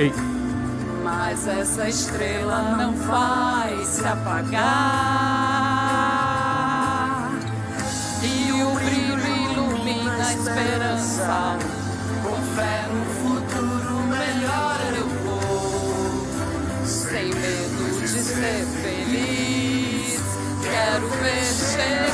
Ei. Mas essa estrela não vai se apagar. E o brilho ilumina a esperança. Com fé no futuro melhor eu vou. Sem medo de ser feliz. Quero ver.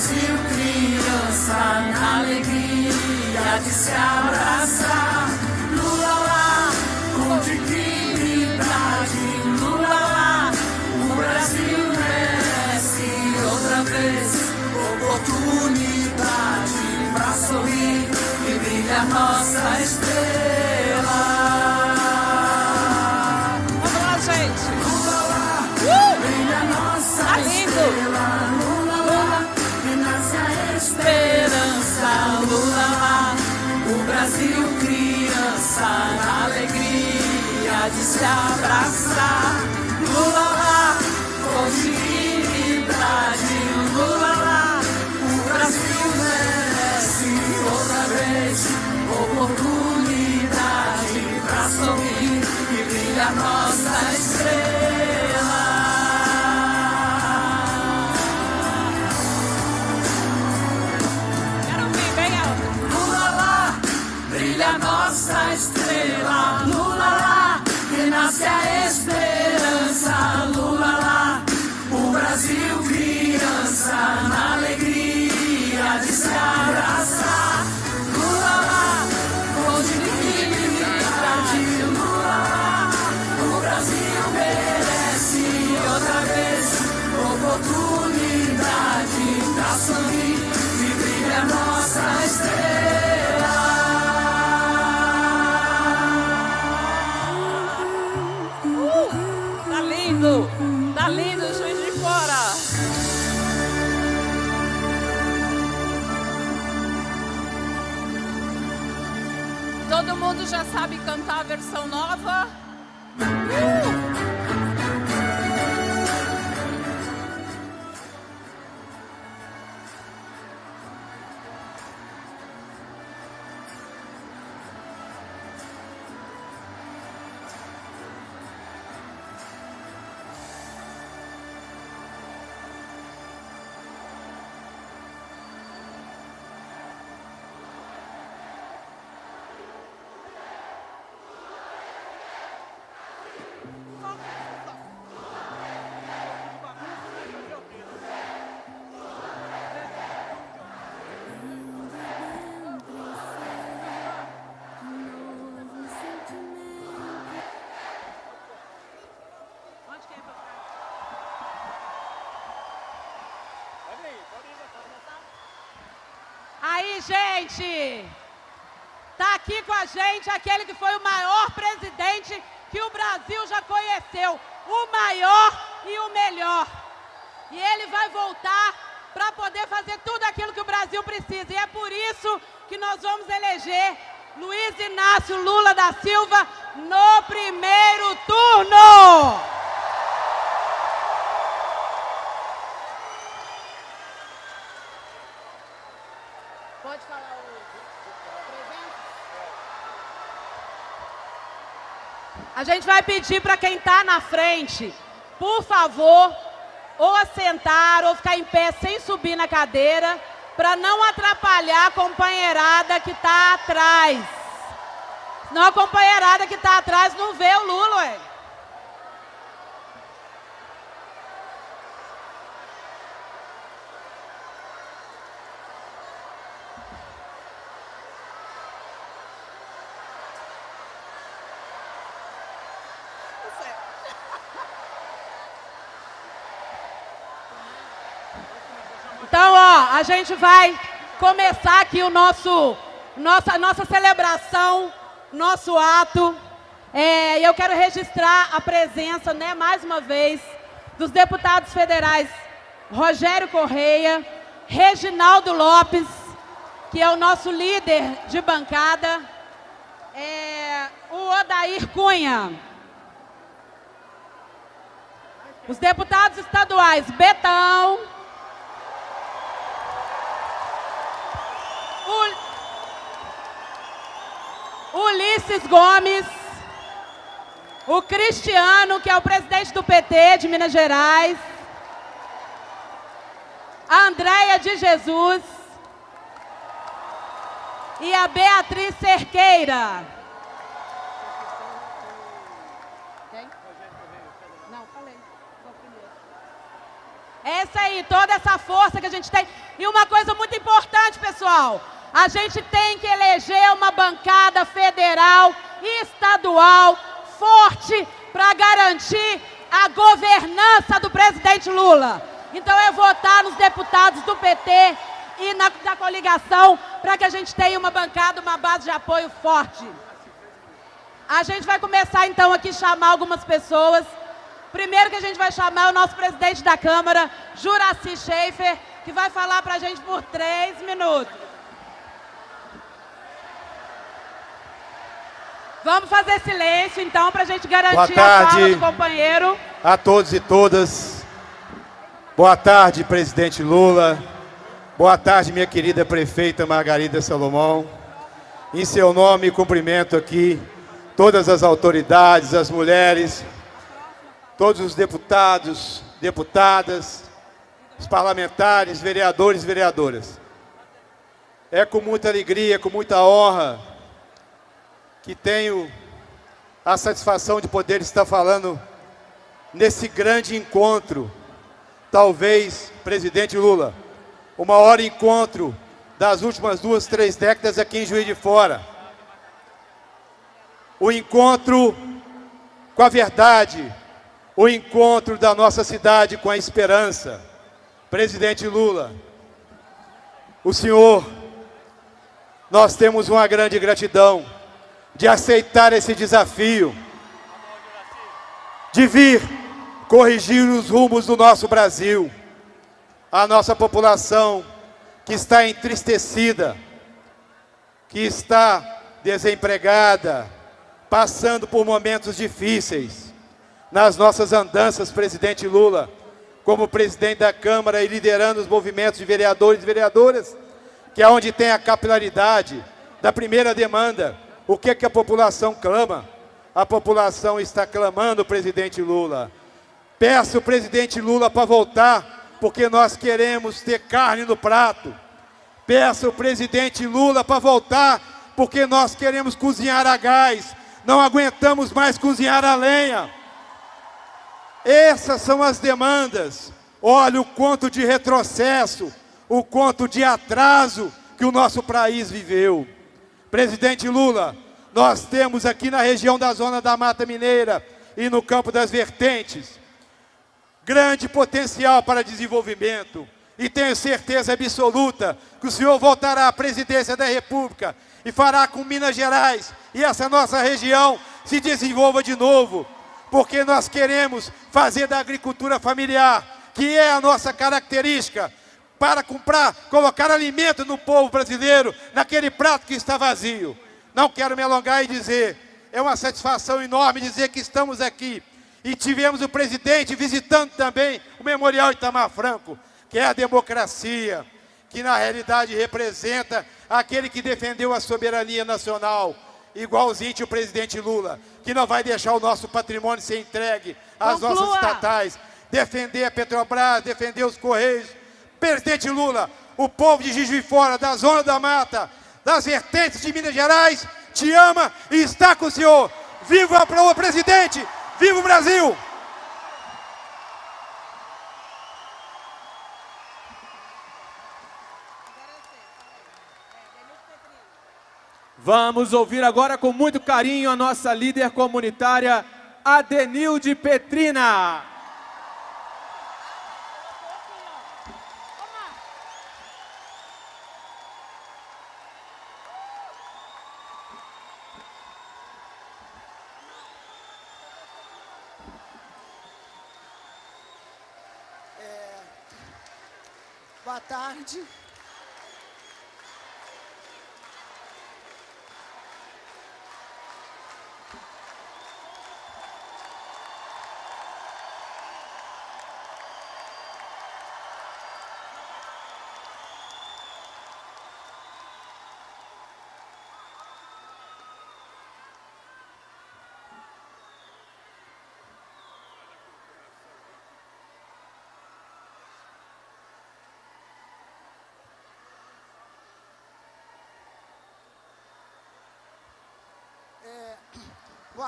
Brasil, criança, na alegria de se abraçar. Brasil, criança, na alegria de se abraçar. Gente, tá aqui com a gente aquele que foi o maior presidente que o Brasil já conheceu, o maior e o melhor. E ele vai voltar para poder fazer tudo aquilo que o Brasil precisa. E é por isso que nós vamos eleger Luiz Inácio Lula da Silva no primeiro turno. A gente vai pedir para quem está na frente, por favor, ou sentar ou ficar em pé sem subir na cadeira, para não atrapalhar a companheirada que está atrás. Não a companheirada que está atrás não vê o Lula, ué. Então, ó, a gente vai começar aqui o nosso, nossa, nossa celebração, nosso ato. É, eu quero registrar a presença, né, mais uma vez, dos deputados federais Rogério Correia, Reginaldo Lopes, que é o nosso líder de bancada, é, o Odair Cunha, os deputados estaduais Betão, Ulisses Gomes, o Cristiano, que é o presidente do PT de Minas Gerais, a Andréia de Jesus e a Beatriz Cerqueira. Falei. Essa aí, toda essa força que a gente tem. E uma coisa muito importante, pessoal. A gente tem que eleger uma bancada federal e estadual forte para garantir a governança do presidente Lula. Então é votar nos deputados do PT e na, da coligação para que a gente tenha uma bancada, uma base de apoio forte. A gente vai começar então aqui chamar algumas pessoas. Primeiro que a gente vai chamar é o nosso presidente da Câmara, Juraci Schaefer, que vai falar para a gente por três minutos. Vamos fazer silêncio, então, para a gente garantir a fala do companheiro. a todos e todas. Boa tarde, presidente Lula. Boa tarde, minha querida prefeita Margarida Salomão. Em seu nome, cumprimento aqui todas as autoridades, as mulheres, todos os deputados, deputadas, os parlamentares, vereadores e vereadoras. É com muita alegria, com muita honra que tenho a satisfação de poder estar falando nesse grande encontro, talvez, presidente Lula, o maior encontro das últimas duas, três décadas aqui em Juiz de Fora. O encontro com a verdade, o encontro da nossa cidade com a esperança. Presidente Lula, o senhor, nós temos uma grande gratidão de aceitar esse desafio, de vir corrigir os rumos do nosso Brasil. A nossa população que está entristecida, que está desempregada, passando por momentos difíceis. Nas nossas andanças, presidente Lula, como presidente da Câmara e liderando os movimentos de vereadores e vereadoras, que é onde tem a capilaridade da primeira demanda. O que, é que a população clama? A população está clamando, presidente Lula. Peço o presidente Lula para voltar, porque nós queremos ter carne no prato. Peço o presidente Lula para voltar, porque nós queremos cozinhar a gás. Não aguentamos mais cozinhar a lenha. Essas são as demandas. Olha o quanto de retrocesso, o quanto de atraso que o nosso país viveu. Presidente Lula, nós temos aqui na região da Zona da Mata Mineira e no Campo das Vertentes grande potencial para desenvolvimento. E tenho certeza absoluta que o senhor voltará à presidência da República e fará com Minas Gerais e essa nossa região se desenvolva de novo, porque nós queremos fazer da agricultura familiar, que é a nossa característica, para comprar, colocar alimento no povo brasileiro, naquele prato que está vazio. Não quero me alongar e dizer, é uma satisfação enorme dizer que estamos aqui. E tivemos o presidente visitando também o Memorial Itamar Franco, que é a democracia, que na realidade representa aquele que defendeu a soberania nacional, igualzinho o presidente Lula, que não vai deixar o nosso patrimônio ser entregue às Conclua. nossas estatais, defender a Petrobras, defender os Correios, Presidente Lula, o povo de Juiz Fora, da Zona da Mata, das vertentes de Minas Gerais, te ama e está com o senhor. Viva o presidente! Viva o Brasil! Vamos ouvir agora com muito carinho a nossa líder comunitária, Adenilde Petrina. Tarde.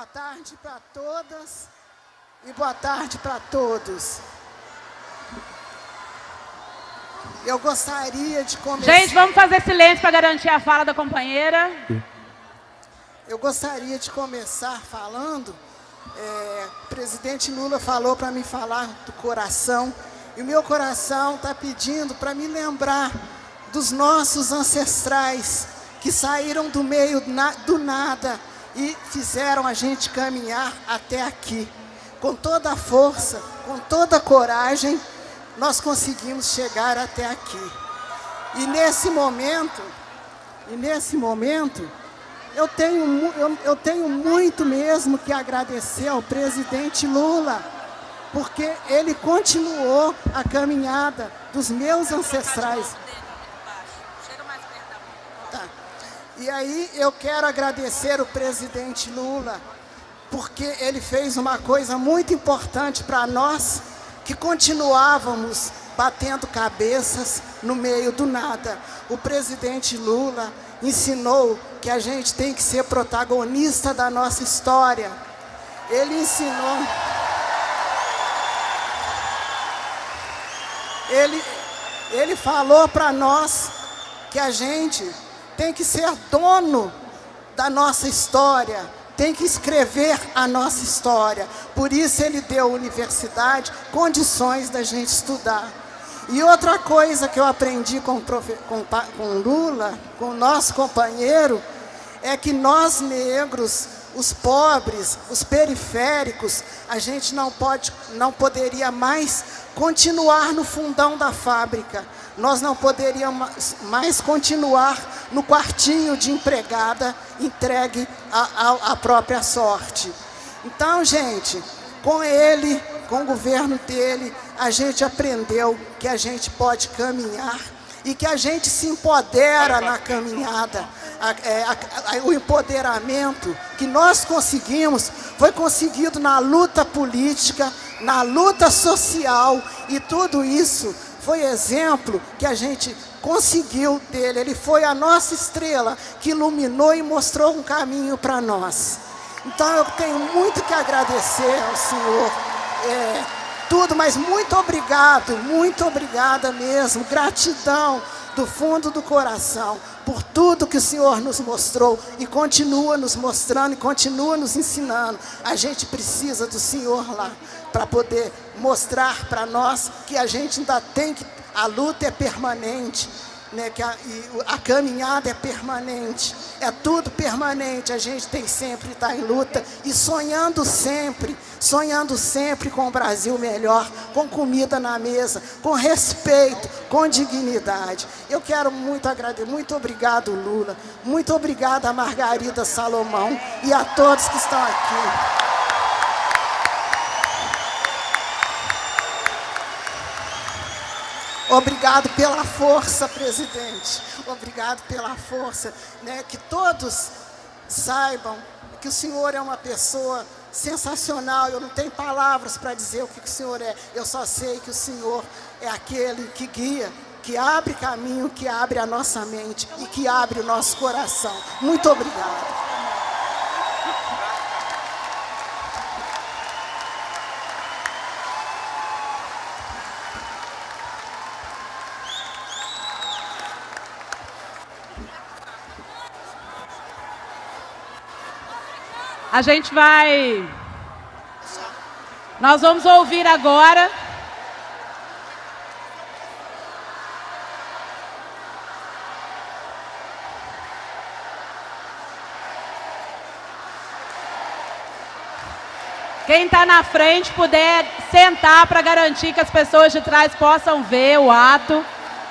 Boa tarde para todas e boa tarde para todos. Eu gostaria de começar... Gente, vamos fazer silêncio para garantir a fala da companheira. Eu gostaria de começar falando, é, o presidente Lula falou para me falar do coração, e o meu coração está pedindo para me lembrar dos nossos ancestrais que saíram do meio na, do nada e fizeram a gente caminhar até aqui. Com toda a força, com toda a coragem, nós conseguimos chegar até aqui. E nesse momento, e nesse momento, eu tenho, eu, eu tenho muito mesmo que agradecer ao presidente Lula, porque ele continuou a caminhada dos meus ancestrais. E aí eu quero agradecer o presidente Lula, porque ele fez uma coisa muito importante para nós, que continuávamos batendo cabeças no meio do nada. O presidente Lula ensinou que a gente tem que ser protagonista da nossa história. Ele ensinou... Ele, ele falou para nós que a gente tem que ser dono da nossa história, tem que escrever a nossa história. Por isso ele deu à universidade condições da gente estudar. E outra coisa que eu aprendi com, com, com Lula, com o nosso companheiro, é que nós negros, os pobres, os periféricos, a gente não, pode, não poderia mais continuar no fundão da fábrica. Nós não poderíamos mais continuar no quartinho de empregada entregue à própria sorte. Então, gente, com ele, com o governo dele, a gente aprendeu que a gente pode caminhar e que a gente se empodera na caminhada. É, o empoderamento que nós conseguimos foi conseguido na luta política, na luta social e tudo isso foi exemplo que a gente conseguiu dele. Ele foi a nossa estrela que iluminou e mostrou um caminho para nós. Então eu tenho muito que agradecer ao Senhor. É, tudo, mas muito obrigado, muito obrigada mesmo. Gratidão do fundo do coração por tudo que o Senhor nos mostrou e continua nos mostrando e continua nos ensinando. A gente precisa do Senhor lá para poder mostrar para nós que a gente ainda tem que a luta é permanente, né, que a, a, caminhada é permanente, é tudo permanente, a gente tem sempre estar tá em luta e sonhando sempre, sonhando sempre com o Brasil melhor, com comida na mesa, com respeito, com dignidade. Eu quero muito agradecer, muito obrigado Lula, muito obrigada Margarida Salomão e a todos que estão aqui. Obrigado pela força, presidente. Obrigado pela força. Né? Que todos saibam que o senhor é uma pessoa sensacional. Eu não tenho palavras para dizer o que, que o senhor é. Eu só sei que o senhor é aquele que guia, que abre caminho, que abre a nossa mente e que abre o nosso coração. Muito obrigado. A gente vai... Nós vamos ouvir agora... Quem está na frente puder sentar para garantir que as pessoas de trás possam ver o ato,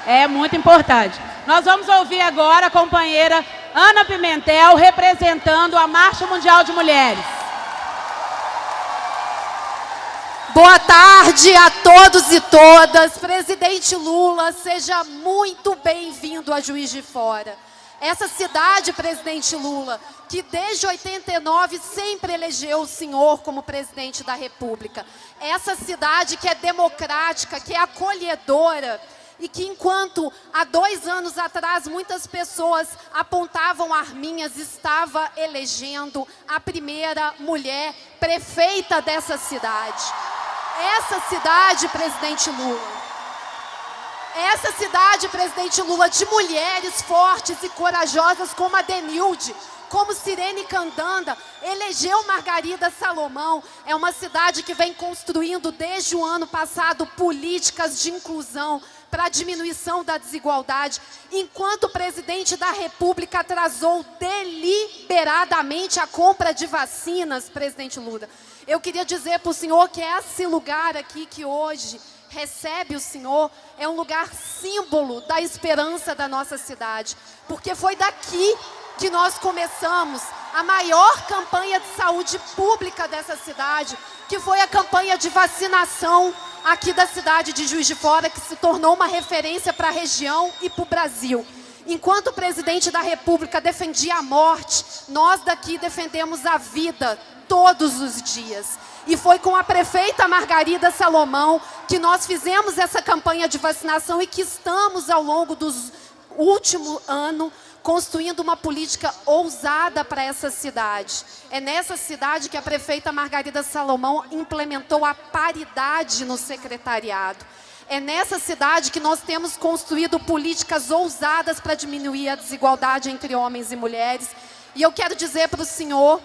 é muito importante. Nós vamos ouvir agora a companheira Ana Pimentel, representando a Marcha Mundial de Mulheres. Boa tarde a todos e todas. Presidente Lula, seja muito bem-vindo a Juiz de Fora. Essa cidade, presidente Lula, que desde 89 sempre elegeu o senhor como presidente da República. Essa cidade que é democrática, que é acolhedora, e que enquanto há dois anos atrás muitas pessoas apontavam arminhas, estava elegendo a primeira mulher prefeita dessa cidade. Essa cidade, presidente Lula, essa cidade, presidente Lula, de mulheres fortes e corajosas como a Denilde, como Sirene Candanda, elegeu Margarida Salomão. É uma cidade que vem construindo desde o ano passado políticas de inclusão, para a diminuição da desigualdade, enquanto o presidente da República atrasou deliberadamente a compra de vacinas, presidente Lula. Eu queria dizer para o senhor que esse lugar aqui que hoje recebe o senhor é um lugar símbolo da esperança da nossa cidade, porque foi daqui que nós começamos a maior campanha de saúde pública dessa cidade, que foi a campanha de vacinação aqui da cidade de Juiz de Fora, que se tornou uma referência para a região e para o Brasil. Enquanto o presidente da República defendia a morte, nós daqui defendemos a vida todos os dias. E foi com a prefeita Margarida Salomão que nós fizemos essa campanha de vacinação e que estamos, ao longo dos último ano, construindo uma política ousada para essa cidade. É nessa cidade que a prefeita Margarida Salomão implementou a paridade no secretariado. É nessa cidade que nós temos construído políticas ousadas para diminuir a desigualdade entre homens e mulheres. E eu quero dizer para o senhor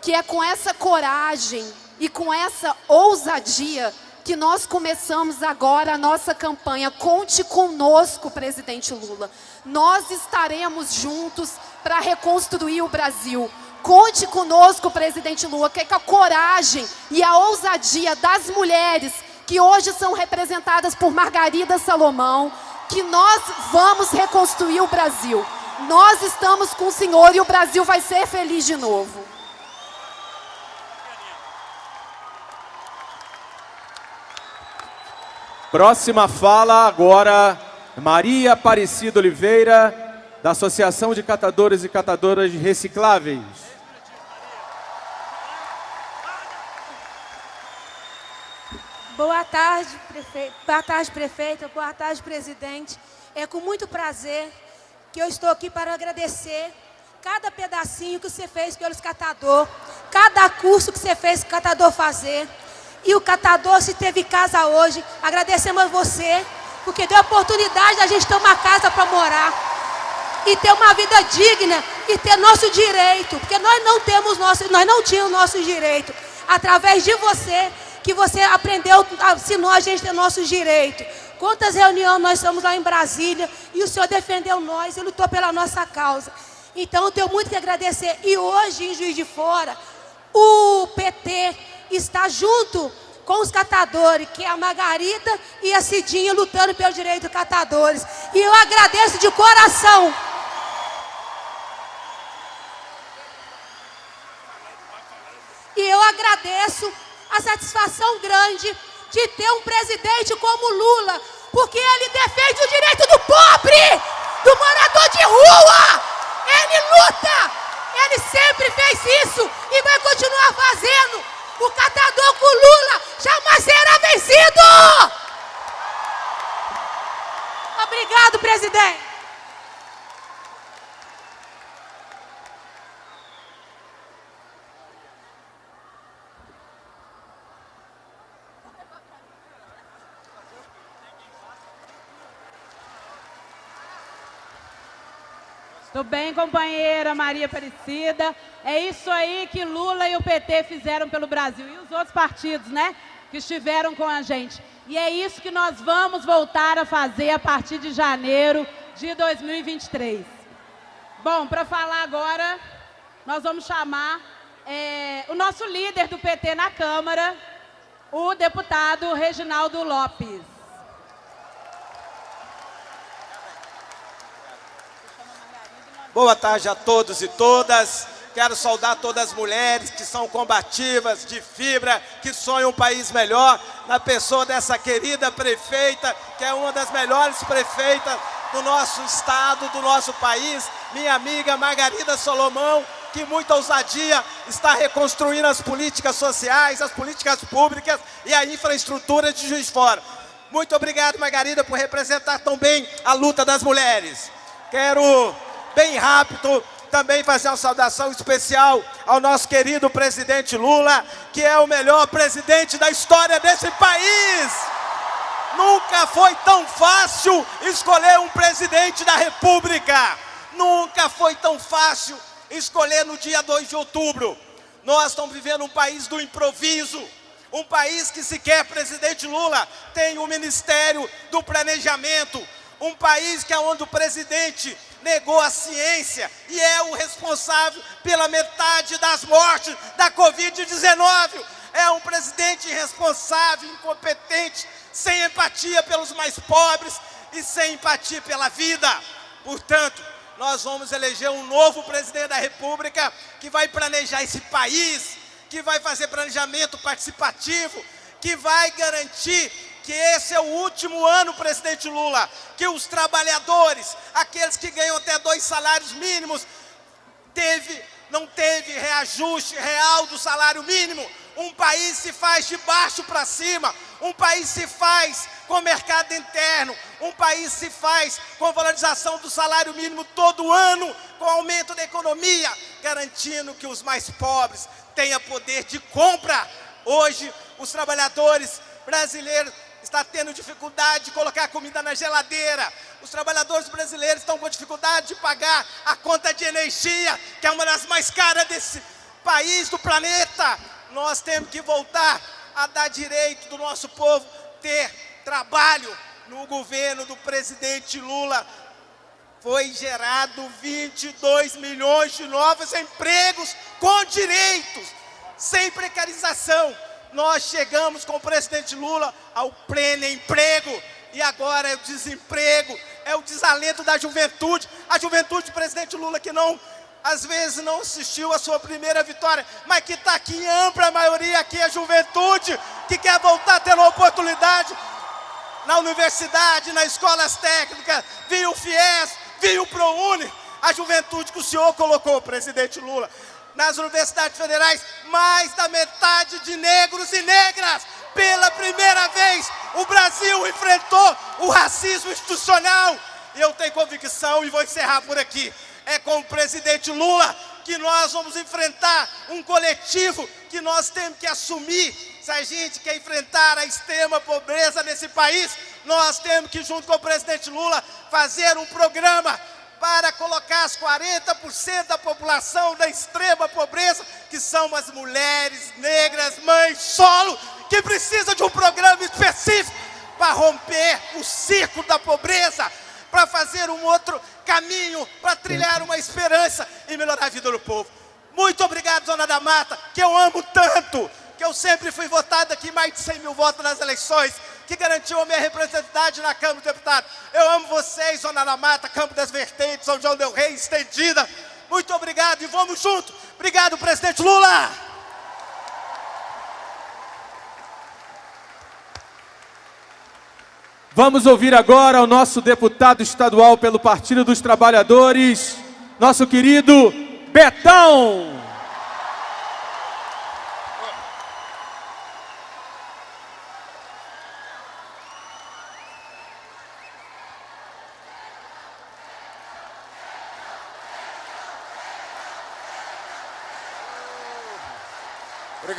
que é com essa coragem e com essa ousadia que nós começamos agora a nossa campanha. Conte conosco, presidente Lula. Nós estaremos juntos para reconstruir o Brasil. Conte conosco, presidente Lula, que, é a coragem e a ousadia das mulheres que hoje são representadas por Margarida Salomão, que nós vamos reconstruir o Brasil. Nós estamos com o senhor e o Brasil vai ser feliz de novo. Próxima fala agora, Maria Aparecida Oliveira, da Associação de Catadores e Catadoras Recicláveis. Boa tarde, prefeito. Boa tarde, prefeita. Boa tarde, presidente. É com muito prazer que eu estou aqui para agradecer cada pedacinho que você fez pelos catadores, cada curso que você fez o catador fazer. E o catador, se teve casa hoje, agradecemos a você, porque deu a oportunidade da gente ter uma casa para morar. E ter uma vida digna e ter nosso direito. Porque nós não temos nosso, nós não tínhamos nosso direito. Através de você, que você aprendeu, ensinou a gente ter nossos direitos. Quantas reuniões nós estamos lá em Brasília e o senhor defendeu nós e lutou pela nossa causa. Então eu tenho muito que agradecer. E hoje, em Juiz de Fora, o PT está junto com os catadores, que é a Margarida e a Cidinha lutando pelo direito dos catadores. E eu agradeço de coração. E eu agradeço a satisfação grande de ter um presidente como Lula, porque ele defende o direito do pobre, do morador de rua. Ele luta, ele sempre fez isso e vai continuar fazendo. O catador com Lula jamais será vencido! Obrigado, presidente. Tudo bem, companheira Maria Aparecida? É isso aí que Lula e o PT fizeram pelo Brasil. E os outros partidos, né? Que estiveram com a gente. E é isso que nós vamos voltar a fazer a partir de janeiro de 2023. Bom, para falar agora, nós vamos chamar é, o nosso líder do PT na Câmara, o deputado Reginaldo Lopes. Boa tarde a todos e todas. Quero saudar todas as mulheres que são combativas, de fibra, que sonham um país melhor, na pessoa dessa querida prefeita, que é uma das melhores prefeitas do nosso estado, do nosso país, minha amiga Margarida Solomão, que muita ousadia está reconstruindo as políticas sociais, as políticas públicas e a infraestrutura de Juiz de Fora. Muito obrigado, Margarida, por representar tão bem a luta das mulheres. Quero bem rápido, também fazer uma saudação especial ao nosso querido presidente Lula, que é o melhor presidente da história desse país. Nunca foi tão fácil escolher um presidente da República. Nunca foi tão fácil escolher no dia 2 de outubro. Nós estamos vivendo um país do improviso. Um país que sequer presidente Lula tem o Ministério do Planejamento. Um país que é onde o presidente negou a ciência e é o responsável pela metade das mortes da Covid-19. É um presidente irresponsável, incompetente, sem empatia pelos mais pobres e sem empatia pela vida. Portanto, nós vamos eleger um novo presidente da República que vai planejar esse país, que vai fazer planejamento participativo, que vai garantir que esse é o último ano, presidente Lula, que os trabalhadores, aqueles que ganham até dois salários mínimos, teve, não teve reajuste real do salário mínimo. Um país se faz de baixo para cima, um país se faz com mercado interno, um país se faz com valorização do salário mínimo todo ano, com aumento da economia, garantindo que os mais pobres tenham poder de compra. Hoje, os trabalhadores brasileiros está tendo dificuldade de colocar comida na geladeira. Os trabalhadores brasileiros estão com dificuldade de pagar a conta de energia, que é uma das mais caras desse país, do planeta. Nós temos que voltar a dar direito do nosso povo ter trabalho. No governo do presidente Lula foi gerado 22 milhões de novos empregos com direitos, sem precarização nós chegamos com o presidente Lula ao pleno emprego. e agora é o desemprego, é o desalento da juventude. A juventude presidente Lula que não, às vezes não assistiu a sua primeira vitória, mas que está aqui em ampla maioria aqui, a juventude que quer voltar tendo oportunidade na universidade, nas escolas técnicas, via o FIES, via o ProUni, a juventude que o senhor colocou, presidente Lula. Nas universidades federais, mais da metade de negros e negras. Pela primeira vez, o Brasil enfrentou o racismo institucional. E eu tenho convicção, e vou encerrar por aqui, é com o presidente Lula que nós vamos enfrentar um coletivo que nós temos que assumir. Se a gente quer enfrentar a extrema pobreza nesse país, nós temos que, junto com o presidente Lula, fazer um programa para colocar as 40% da população da extrema pobreza, que são as mulheres negras, mães solo, que precisa de um programa específico para romper o ciclo da pobreza, para fazer um outro caminho, para trilhar uma esperança e melhorar a vida do povo. Muito obrigado, Zona da Mata, que eu amo tanto, que eu sempre fui votado aqui mais de 100 mil votos nas eleições, que garantiu a minha representatividade na Câmara dos Deputados. Eu amo vocês, Zona da Mata, Campo das Vertentes, São João del Rei, estendida. Muito obrigado e vamos junto. Obrigado, presidente Lula. Vamos ouvir agora o nosso deputado estadual pelo Partido dos Trabalhadores, nosso querido Betão.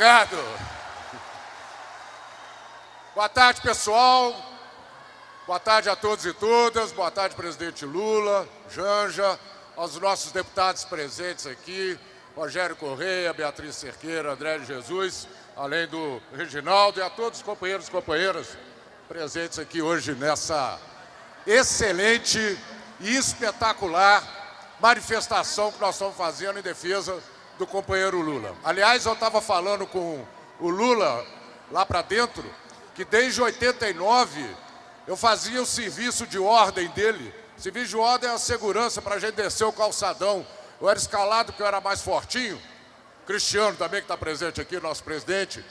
Obrigado. Boa tarde, pessoal. Boa tarde a todos e todas. Boa tarde, presidente Lula, Janja, aos nossos deputados presentes aqui, Rogério Correia, Beatriz Cerqueira, André Jesus, além do Reginaldo e a todos os companheiros e companheiras presentes aqui hoje nessa excelente e espetacular manifestação que nós estamos fazendo em defesa do companheiro Lula. Aliás, eu estava falando com o Lula lá para dentro, que desde 89 eu fazia o serviço de ordem dele. Serviço de ordem é a segurança para a gente descer o calçadão. Eu era escalado porque eu era mais fortinho. Cristiano também, que está presente aqui, nosso presidente.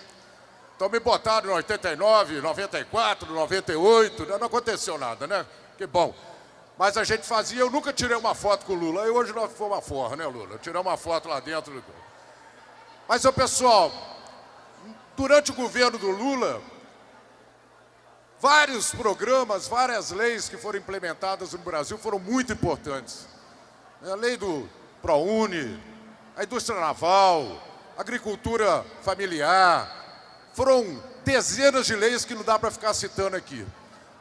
Então me botaram em 89, 94, 98, não aconteceu nada, né? Que bom. Mas a gente fazia, eu nunca tirei uma foto com o Lula. E hoje nós fomos uma forra, né, Lula? Tirei uma foto lá dentro. Mas, seu pessoal, durante o governo do Lula, vários programas, várias leis que foram implementadas no Brasil foram muito importantes. A lei do ProUni, a indústria naval, agricultura familiar, foram dezenas de leis que não dá para ficar citando aqui.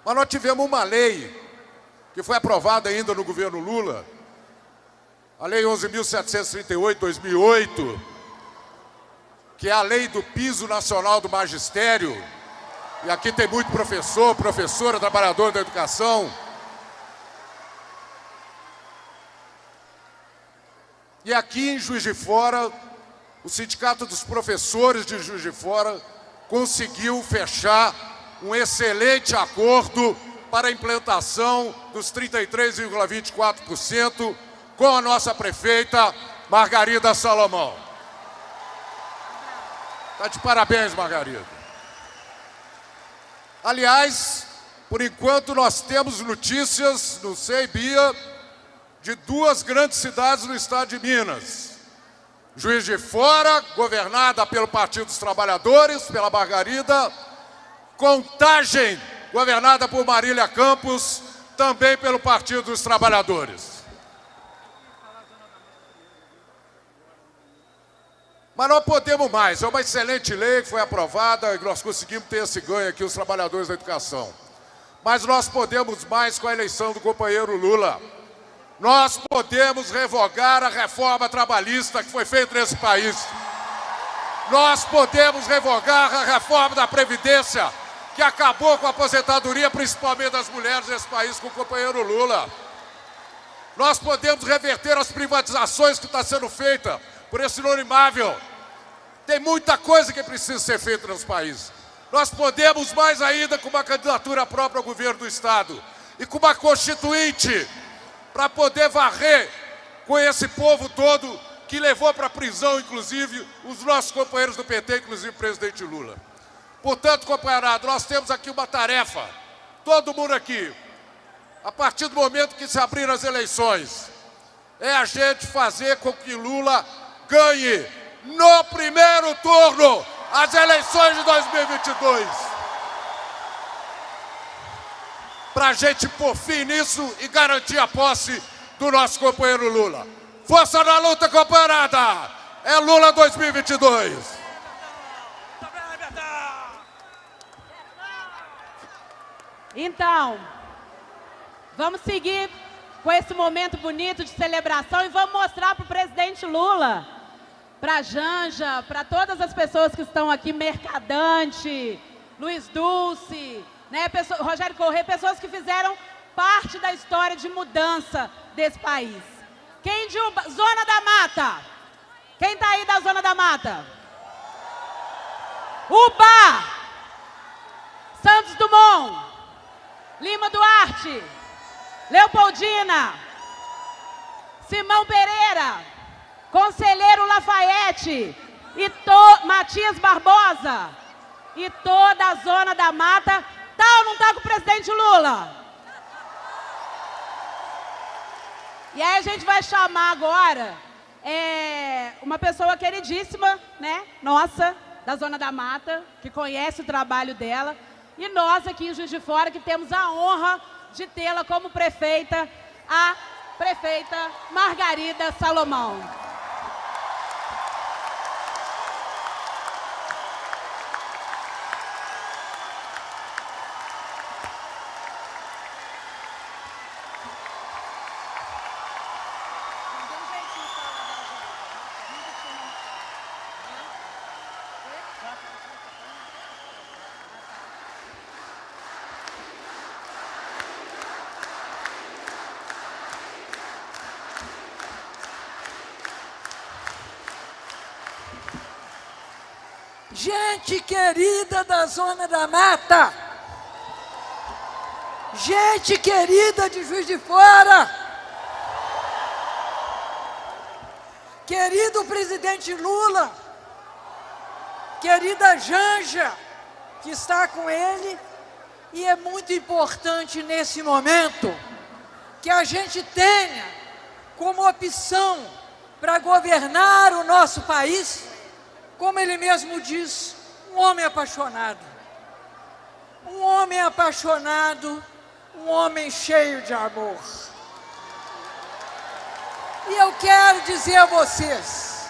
Mas nós tivemos uma lei que foi aprovada ainda no governo Lula, a Lei 11.738, 2008, que é a lei do piso nacional do magistério, e aqui tem muito professor, professora, trabalhador da educação. E aqui em Juiz de Fora, o Sindicato dos Professores de Juiz de Fora conseguiu fechar um excelente acordo para a implantação dos 33,24% com a nossa prefeita Margarida Salomão. Está de parabéns, Margarida. Aliás, por enquanto nós temos notícias, não sei, Bia, de duas grandes cidades no estado de Minas. Juiz de Fora, governada pelo Partido dos Trabalhadores, pela Margarida, Contagem, governada por Marília Campos, também pelo Partido dos Trabalhadores. Mas nós podemos mais, é uma excelente lei que foi aprovada e nós conseguimos ter esse ganho aqui, os trabalhadores da educação. Mas nós podemos mais com a eleição do companheiro Lula. Nós podemos revogar a reforma trabalhista que foi feita nesse país. Nós podemos revogar a reforma da Previdência que acabou com a aposentadoria, principalmente das mulheres nesse país, com o companheiro Lula. Nós podemos reverter as privatizações que está sendo feita por esse Lula imável. Tem muita coisa que precisa ser feita nos países. Nós podemos mais ainda com uma candidatura própria ao governo do Estado e com uma constituinte para poder varrer com esse povo todo que levou para a prisão, inclusive, os nossos companheiros do PT, inclusive o presidente Lula. Portanto, companheirado, nós temos aqui uma tarefa, todo mundo aqui, a partir do momento que se abriram as eleições, é a gente fazer com que Lula ganhe no primeiro turno as eleições de 2022. Para a gente pôr fim nisso e garantir a posse do nosso companheiro Lula. Força na luta, companheirada! É Lula 2022. Então, vamos seguir com esse momento bonito de celebração e vamos mostrar para o presidente Lula, para a Janja, para todas as pessoas que estão aqui, Mercadante, Luiz Dulce, né, pessoa, Rogério Corrêa, pessoas que fizeram parte da história de mudança desse país. Quem de Uba, Zona da Mata? Quem está aí da Zona da Mata? Uba! Santos Dumont, Lima Duarte, Leopoldina, Simão Pereira, Conselheiro Lafayette, e to, Matias Barbosa, e toda a Zona da Mata, tá ou não tá com o presidente Lula? E aí a gente vai chamar agora é, uma pessoa queridíssima, né, nossa, da Zona da Mata, que conhece o trabalho dela, e nós aqui em Juiz de Fora, que temos a honra de tê-la como prefeita, a prefeita Margarida Salomão. Gente querida da Zona da Mata, gente querida de Juiz de Fora, querido presidente Lula, querida Janja, que está com ele, e é muito importante nesse momento que a gente tenha como opção para governar o nosso país como ele mesmo diz, um homem apaixonado. Um homem apaixonado, um homem cheio de amor. E eu quero dizer a vocês,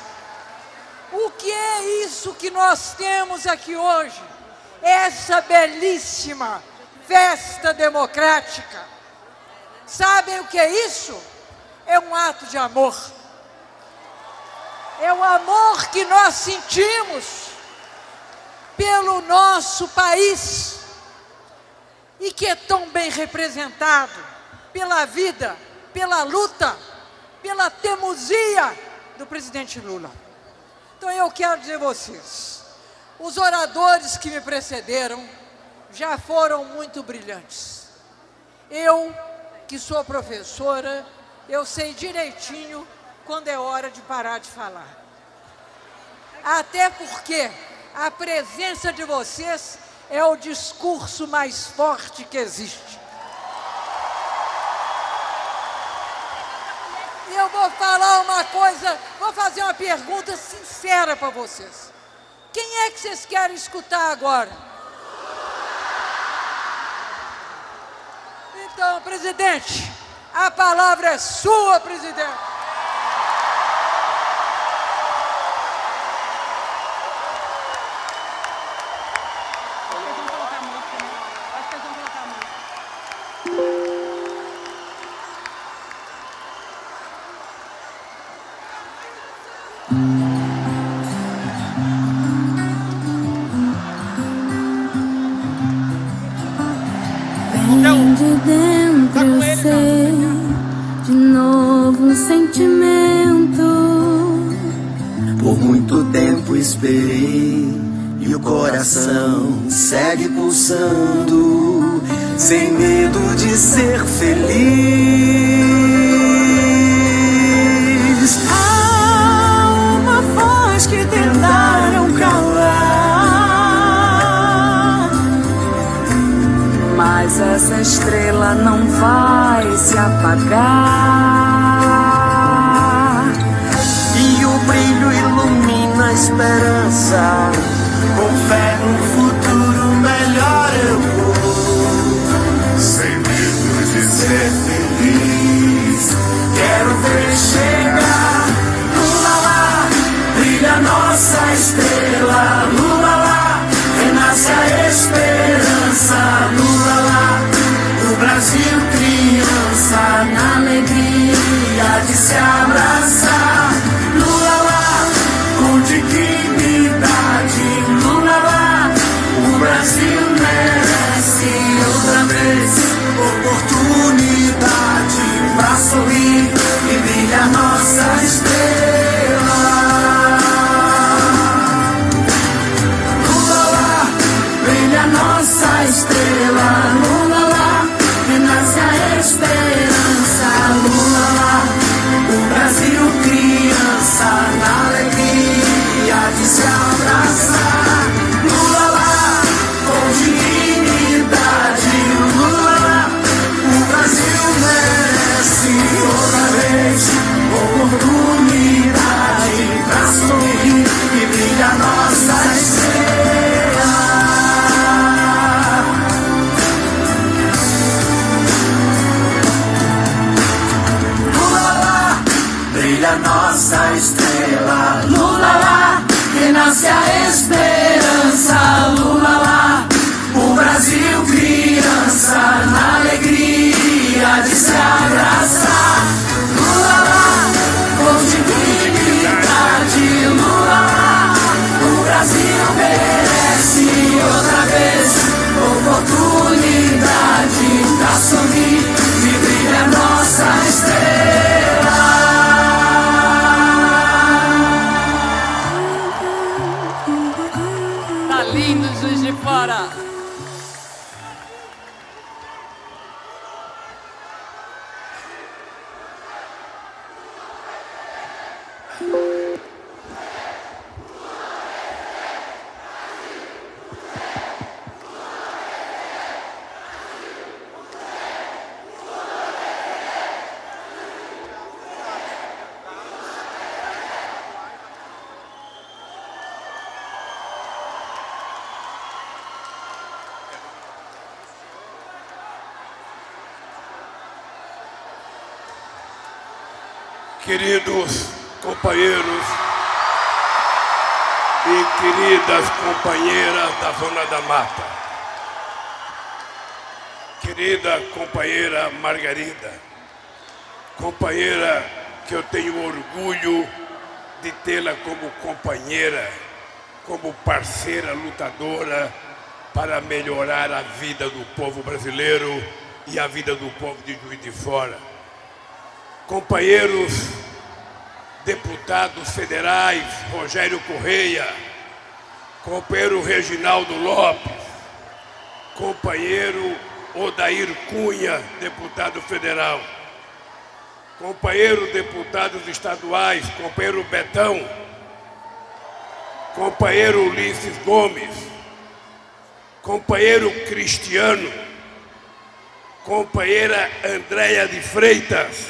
o que é isso que nós temos aqui hoje? Essa belíssima festa democrática. Sabem o que é isso? É um ato de amor é o amor que nós sentimos pelo nosso país e que é tão bem representado pela vida, pela luta, pela teimosia do presidente Lula. Então eu quero dizer a vocês, os oradores que me precederam já foram muito brilhantes. Eu, que sou professora, eu sei direitinho quando é hora de parar de falar. Até porque a presença de vocês é o discurso mais forte que existe. E eu vou falar uma coisa, vou fazer uma pergunta sincera para vocês. Quem é que vocês querem escutar agora? Então, presidente, a palavra é sua, presidente. companheira Margarida, companheira que eu tenho orgulho de tê-la como companheira, como parceira lutadora para melhorar a vida do povo brasileiro e a vida do povo de Juiz de Fora. Companheiros deputados federais, Rogério Correia, companheiro Reginaldo Lopes, companheiro Odair Cunha, deputado federal. Companheiro deputados estaduais, companheiro Betão, companheiro Ulisses Gomes, companheiro Cristiano, companheira Andréia de Freitas,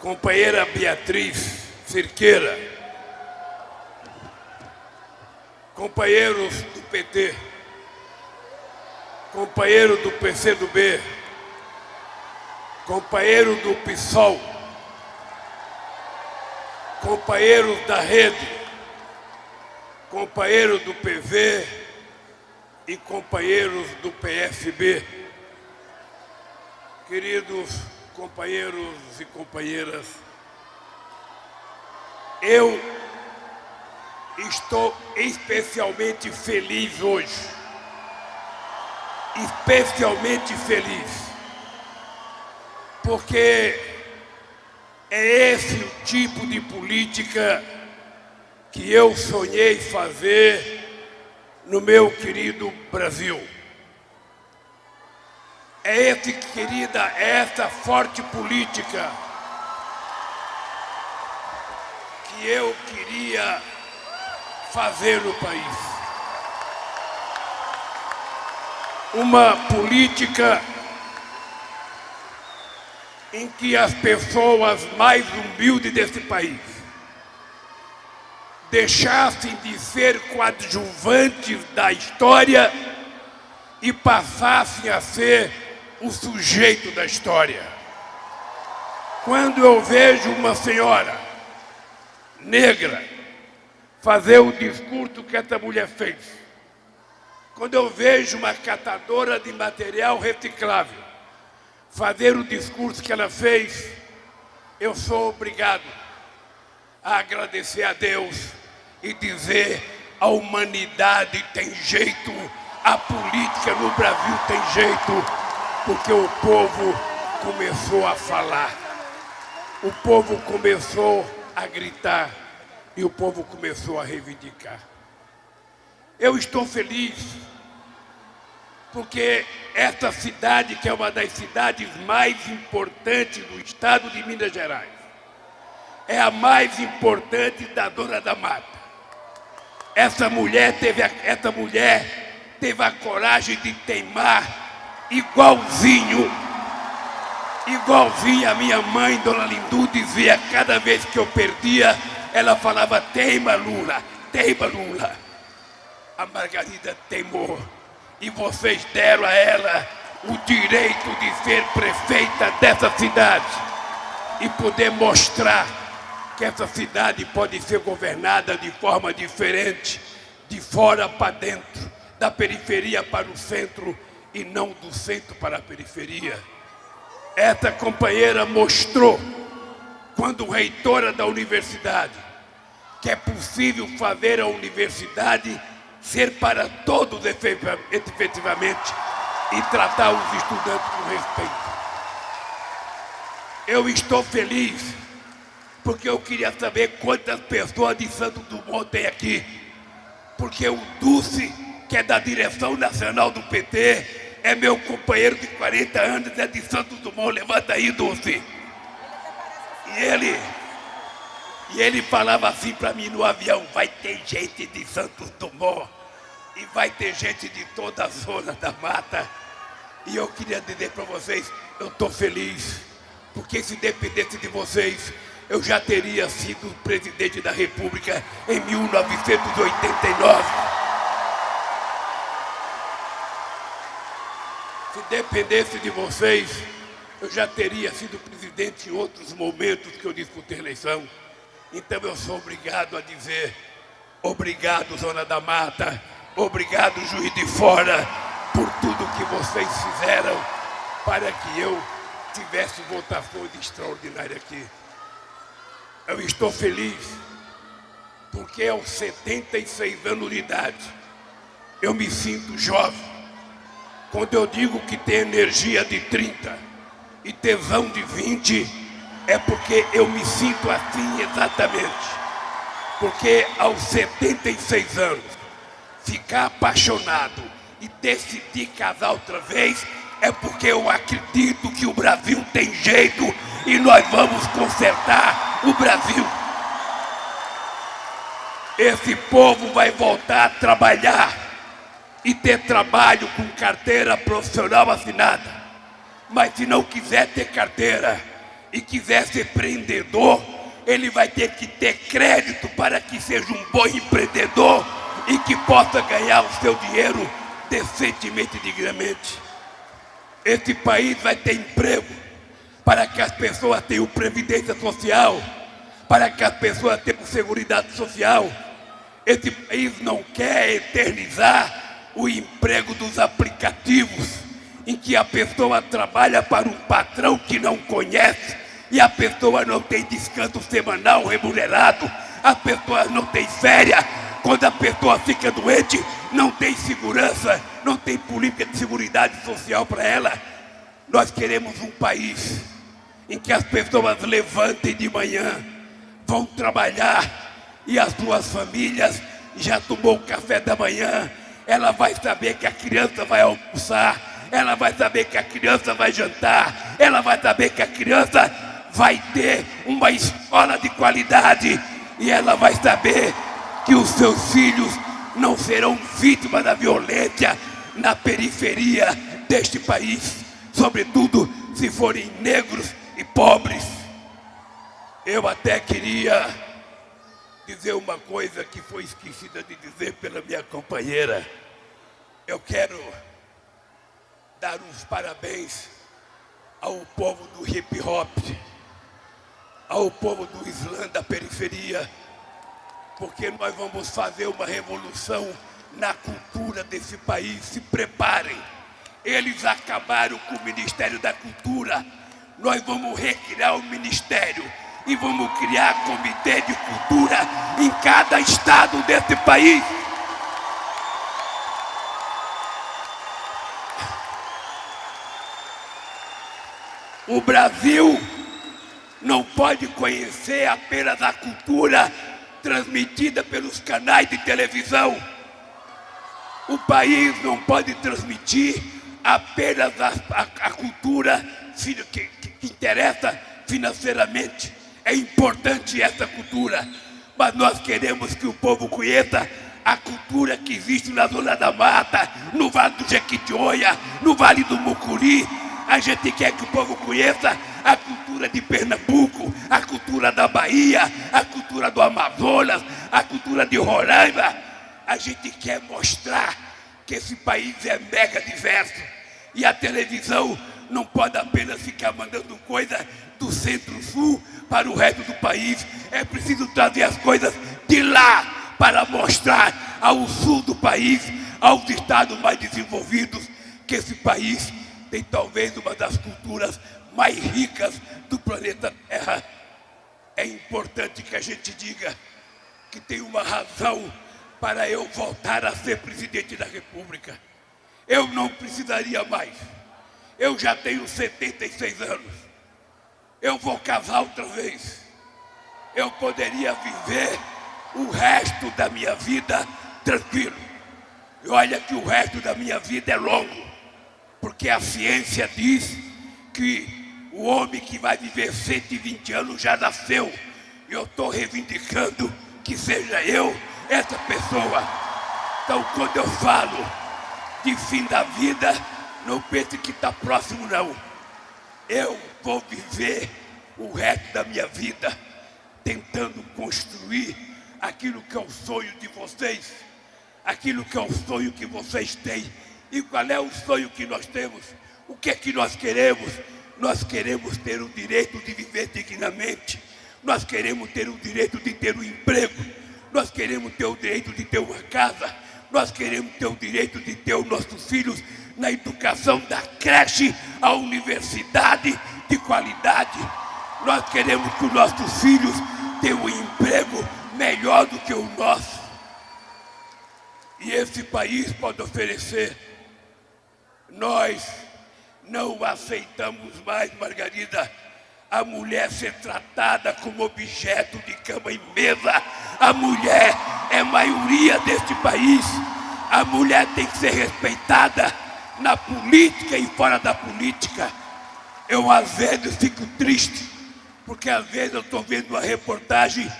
companheira Beatriz Cirqueira, companheiros do PT, companheiro do PCdoB, companheiro do PSOL, companheiro da rede, companheiro do PV e companheiros do PFB. Queridos companheiros e companheiras, eu estou especialmente feliz hoje especialmente feliz, porque é esse o tipo de política que eu sonhei fazer no meu querido Brasil. É esse, querida, é essa forte política que eu queria fazer no país. Uma política em que as pessoas mais humildes desse país deixassem de ser coadjuvantes da história e passassem a ser o sujeito da história. Quando eu vejo uma senhora negra fazer o discurso que essa mulher fez, quando eu vejo uma catadora de material reciclável fazer o discurso que ela fez, eu sou obrigado a agradecer a Deus e dizer a humanidade tem jeito, a política no Brasil tem jeito, porque o povo começou a falar, o povo começou a gritar e o povo começou a reivindicar. Eu estou feliz porque essa cidade, que é uma das cidades mais importantes do estado de Minas Gerais, é a mais importante da Dona da Mata. Essa mulher teve a, essa mulher teve a coragem de teimar igualzinho, igualzinho a minha mãe, Dona Lindu, dizia cada vez que eu perdia, ela falava, teima Lula, teima Lula. A Margarida teimou e vocês deram a ela o direito de ser prefeita dessa cidade e poder mostrar que essa cidade pode ser governada de forma diferente, de fora para dentro, da periferia para o centro e não do centro para a periferia. Essa companheira mostrou, quando reitora da universidade, que é possível fazer a universidade ser para todos efetivamente e tratar os estudantes com respeito. Eu estou feliz porque eu queria saber quantas pessoas de Santo Dumont tem aqui. Porque o Dulce, que é da direção nacional do PT, é meu companheiro de 40 anos, é de Santos Dumont. Levanta aí, Dulce. E ele, e ele falava assim para mim no avião, vai ter gente de Santos Dumont e vai ter gente de toda a zona da mata. E eu queria dizer para vocês, eu estou feliz, porque se dependesse de vocês, eu já teria sido presidente da República em 1989. Se dependesse de vocês, eu já teria sido presidente em outros momentos que eu disputei eleição. Então eu sou obrigado a dizer, obrigado, Zona da Mata, Obrigado, juiz de fora, por tudo que vocês fizeram para que eu tivesse votação extraordinária aqui. Eu estou feliz porque aos 76 anos de idade eu me sinto jovem. Quando eu digo que tem energia de 30 e tesão de 20, é porque eu me sinto assim exatamente. Porque aos 76 anos ficar apaixonado e decidir casar outra vez, é porque eu acredito que o Brasil tem jeito e nós vamos consertar o Brasil. Esse povo vai voltar a trabalhar e ter trabalho com carteira profissional assinada. Mas se não quiser ter carteira e quiser ser empreendedor, ele vai ter que ter crédito para que seja um bom empreendedor e que possa ganhar o seu dinheiro decentemente e dignamente. Esse país vai ter emprego para que as pessoas tenham previdência social, para que as pessoas tenham segurança social. Esse país não quer eternizar o emprego dos aplicativos, em que a pessoa trabalha para um patrão que não conhece e a pessoa não tem descanso semanal remunerado, as pessoas não têm férias, quando a pessoa fica doente, não tem segurança, não tem política de segurança social para ela. Nós queremos um país em que as pessoas levantem de manhã, vão trabalhar e as suas famílias já tomou o café da manhã ela vai saber que a criança vai almoçar, ela vai saber que a criança vai jantar, ela vai saber que a criança vai ter uma escola de qualidade e ela vai saber que os seus filhos não serão vítimas da violência na periferia deste país, sobretudo se forem negros e pobres. Eu até queria dizer uma coisa que foi esquecida de dizer pela minha companheira. Eu quero dar uns parabéns ao povo do hip hop, ao povo do Islã da periferia, porque nós vamos fazer uma revolução na cultura desse país. Se preparem. Eles acabaram com o Ministério da Cultura. Nós vamos recriar o Ministério e vamos criar comitê de cultura em cada estado desse país. O Brasil não pode conhecer apenas a cultura transmitida pelos canais de televisão. O país não pode transmitir apenas a, a, a cultura que, que, que interessa financeiramente. É importante essa cultura, mas nós queremos que o povo conheça a cultura que existe na Zona da Mata, no Vale do Jequitinhonha, no Vale do Mucuri. A gente quer que o povo conheça a cultura de Pernambuco, a cultura da Bahia, a cultura do Amazonas, a cultura de Roraima. A gente quer mostrar que esse país é mega diverso e a televisão não pode apenas ficar mandando coisa do centro-sul para o resto do país. É preciso trazer as coisas de lá para mostrar ao sul do país, aos estados mais desenvolvidos, que esse país tem talvez uma das culturas mais ricas do planeta Terra. É importante que a gente diga que tem uma razão para eu voltar a ser presidente da República. Eu não precisaria mais. Eu já tenho 76 anos eu vou casar outra vez. Eu poderia viver o resto da minha vida tranquilo. E olha que o resto da minha vida é longo, porque a ciência diz que o homem que vai viver 120 anos já nasceu. E eu estou reivindicando que seja eu essa pessoa. Então, quando eu falo de fim da vida, não pense que está próximo, não. Eu vou viver o resto da minha vida tentando construir aquilo que é o sonho de vocês, aquilo que é o sonho que vocês têm. E qual é o sonho que nós temos? O que é que nós queremos? Nós queremos ter o direito de viver dignamente. Nós queremos ter o direito de ter um emprego. Nós queremos ter o direito de ter uma casa. Nós queremos ter o direito de ter os nossos filhos na educação da creche à universidade de qualidade. Nós queremos que os nossos filhos tenham um emprego melhor do que o nosso. E esse país pode oferecer. Nós não aceitamos mais, Margarida, a mulher ser tratada como objeto de cama e mesa. A mulher é maioria deste país. A mulher tem que ser respeitada na política e fora da política. Eu às vezes fico triste, porque às vezes eu estou vendo uma reportagem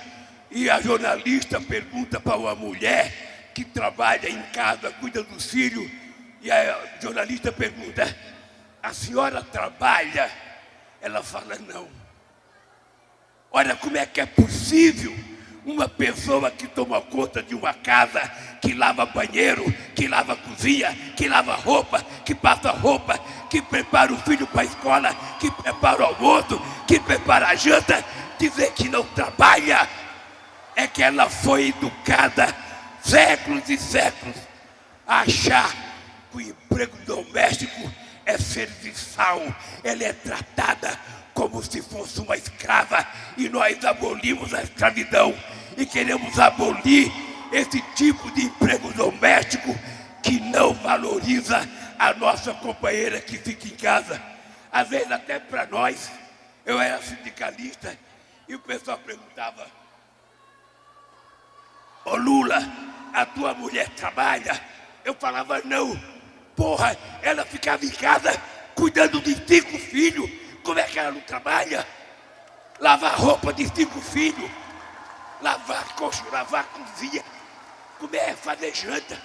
e a jornalista pergunta para uma mulher que trabalha em casa, cuida dos filhos, e a jornalista pergunta, a senhora trabalha? Ela fala, não. Olha como é que é possível uma pessoa que toma conta de uma casa, que lava banheiro, que lava cozinha, que lava roupa, que passa roupa, que prepara o filho para a escola, que prepara o almoço, que prepara a janta, dizer que não trabalha, é que ela foi educada séculos e séculos a achar o emprego doméstico é serviçal, ela é tratada como se fosse uma escrava e nós abolimos a escravidão e queremos abolir esse tipo de emprego doméstico que não valoriza a nossa companheira que fica em casa. Às vezes até para nós, eu era sindicalista e o pessoal perguntava, ô Lula, a tua mulher trabalha? Eu falava, não. Porra, ela ficava em casa cuidando de cinco filhos. Como é que ela não trabalha? Lavar roupa de cinco filhos. Lavar coxo, lavar cozinha. É fazer janta?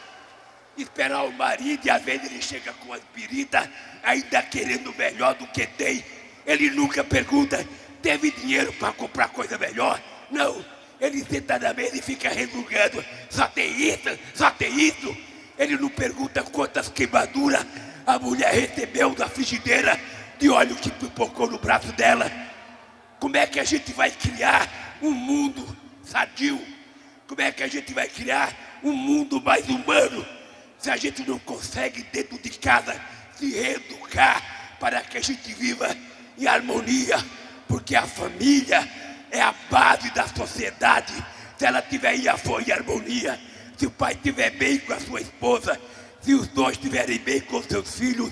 Esperar o marido e às vezes ele chega com as piritas, ainda querendo melhor do que tem. Ele nunca pergunta, teve dinheiro para comprar coisa melhor? Não. Ele senta na mesa e fica resmungando. Só tem isso, só tem isso. Ele não pergunta quantas queimaduras a mulher recebeu da frigideira de óleo que pipocou no braço dela. Como é que a gente vai criar um mundo sadio? Como é que a gente vai criar um mundo mais humano? Se a gente não consegue dentro de casa se reeducar para que a gente viva em harmonia, porque a família é a base da sociedade. Se ela tiver em harmonia, se o pai estiver bem com a sua esposa, se os dois estiverem bem com seus filhos,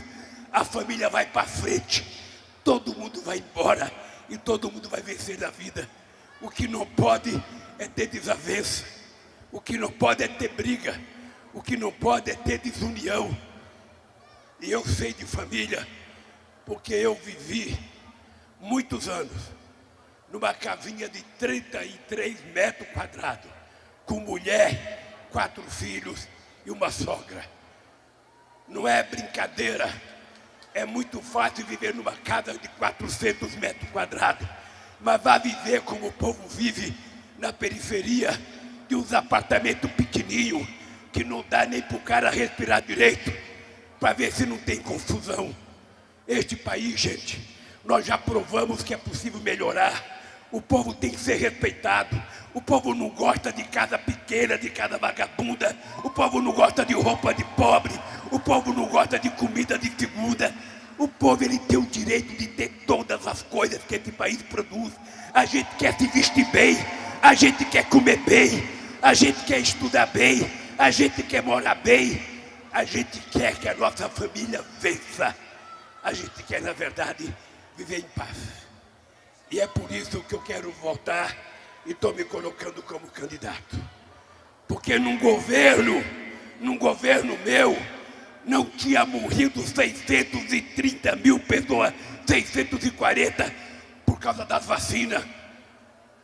a família vai para frente. Todo mundo vai embora e todo mundo vai vencer na vida. O que não pode é ter desavença. O que não pode é ter briga. O que não pode é ter desunião. E eu sei de família, porque eu vivi muitos anos numa casinha de 33 metros quadrados, com mulher, quatro filhos e uma sogra. Não é brincadeira. É muito fácil viver numa casa de 400 metros quadrados, mas vá viver como o povo vive na periferia de uns apartamentos pequenininhos, que não dá nem para o cara respirar direito, para ver se não tem confusão. Este país, gente, nós já provamos que é possível melhorar. O povo tem que ser respeitado. O povo não gosta de casa pequena, de casa vagabunda. O povo não gosta de roupa de pobre. O povo não gosta de comida de segunda. O povo ele tem o direito de ter todas as coisas que esse país produz. A gente quer se vestir bem. A gente quer comer bem. A gente quer estudar bem. A gente quer morar bem. A gente quer que a nossa família vença. A gente quer, na verdade, viver em paz. E é por isso que eu quero voltar e estou me colocando como candidato. Porque num governo, num governo meu, não tinha morrido 630 mil pessoas, 640, por causa das vacinas.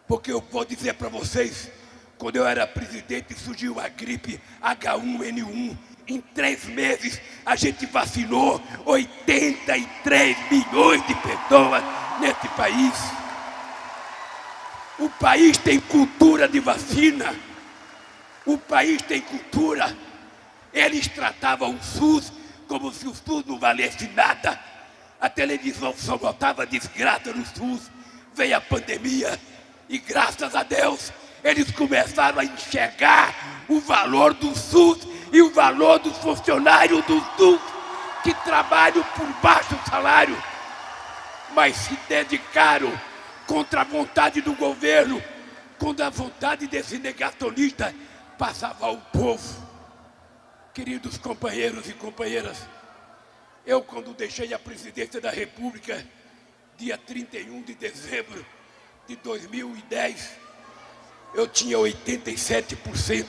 Porque eu vou dizer para vocês, quando eu era presidente surgiu a gripe H1N1. Em três meses a gente vacinou 83 milhões de pessoas nesse país. O país tem cultura de vacina. O país tem cultura. Eles tratavam o SUS como se o SUS não valesse nada. A televisão só botava desgraça no SUS. Veio a pandemia e graças a Deus eles começaram a enxergar o valor do SUS e o valor dos funcionários do SUS que trabalham por baixo salário, mas se dedicaram contra a vontade do governo, contra a vontade desse negacionista passava o povo. Queridos companheiros e companheiras, eu quando deixei a presidência da República, dia 31 de dezembro de 2010, eu tinha 87%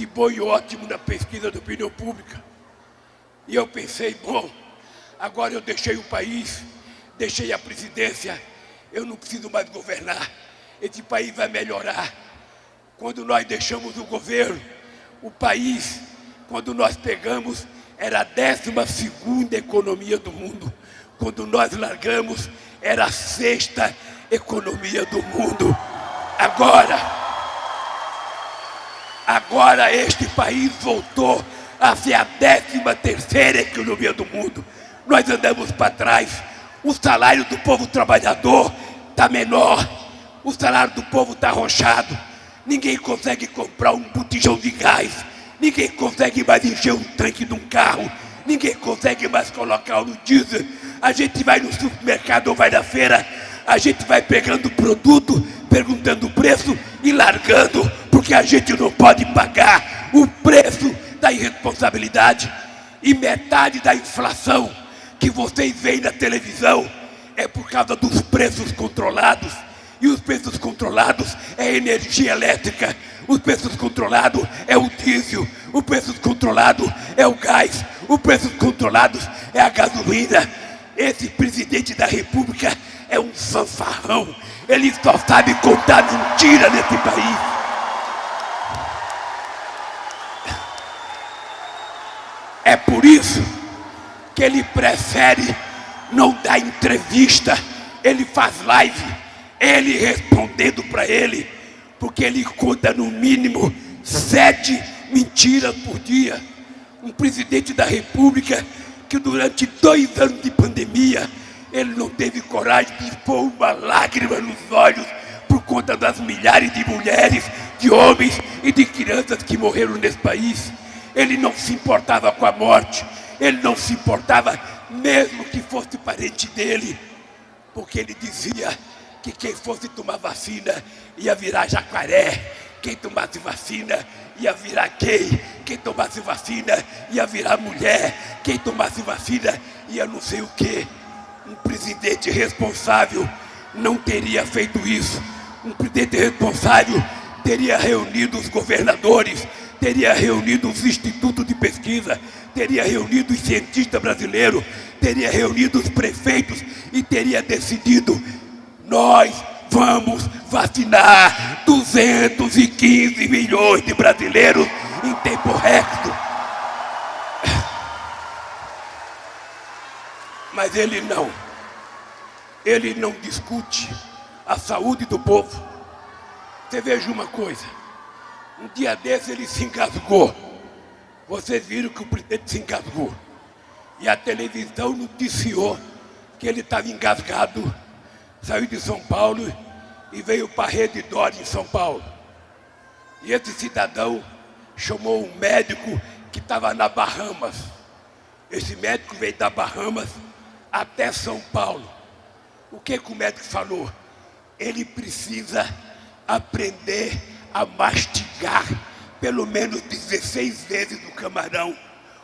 de bom e ótimo na pesquisa da opinião pública. E eu pensei, bom, agora eu deixei o país, deixei a presidência, eu não preciso mais governar. Esse país vai melhorar. Quando nós deixamos o governo, o país, quando nós pegamos, era a décima segunda economia do mundo. Quando nós largamos, era a sexta economia do mundo. Agora, agora este país voltou a ser a décima terceira economia do mundo. Nós andamos para trás. O salário do povo trabalhador está menor. O salário do povo está arrochado. Ninguém consegue comprar um botijão de gás. Ninguém consegue mais encher um tanque de um carro. Ninguém consegue mais colocar no diesel. A gente vai no supermercado ou vai na feira. A gente vai pegando produto, perguntando o preço e largando, porque a gente não pode pagar o preço da irresponsabilidade. E metade da inflação que vocês veem na televisão é por causa dos preços controlados E os preços controlados é energia elétrica. Os preços controlados é o diesel. O preço controlado é o gás. O preço controlado é a gasolina. Esse presidente da república é um fanfarrão. Ele só sabe contar mentira nesse país. É por isso que ele prefere não dar entrevista, ele faz live, ele respondendo para ele, porque ele conta no mínimo sete mentiras por dia. Um presidente da república que durante dois anos de pandemia, ele não teve coragem de pôr uma lágrima nos olhos por conta das milhares de mulheres, de homens e de crianças que morreram nesse país. Ele não se importava com a morte, ele não se importava mesmo que fosse parente dele, porque ele dizia que quem fosse tomar vacina ia virar jacaré, quem tomasse vacina ia virar gay, quem tomasse vacina ia virar mulher, quem tomasse vacina ia não sei o que. Um presidente responsável não teria feito isso. Um presidente responsável teria reunido os governadores, teria reunido os institutos de pesquisa, teria reunido os cientistas brasileiros, teria reunido os prefeitos e teria decidido: nós vamos vacinar 215 milhões de brasileiros em tempo recorde. Mas ele não. Ele não discute a saúde do povo. Você veja uma coisa. Um dia desse ele se engasgou. Vocês viram que o presidente se engasgou. E a televisão noticiou que ele estava engasgado. Saiu de São Paulo e veio para a Rede Dori em São Paulo. E esse cidadão chamou um médico que estava na Bahamas. Esse médico veio da Bahamas até São Paulo. O que, que o médico falou? Ele precisa aprender a mastigar pelo menos 16 vezes o camarão.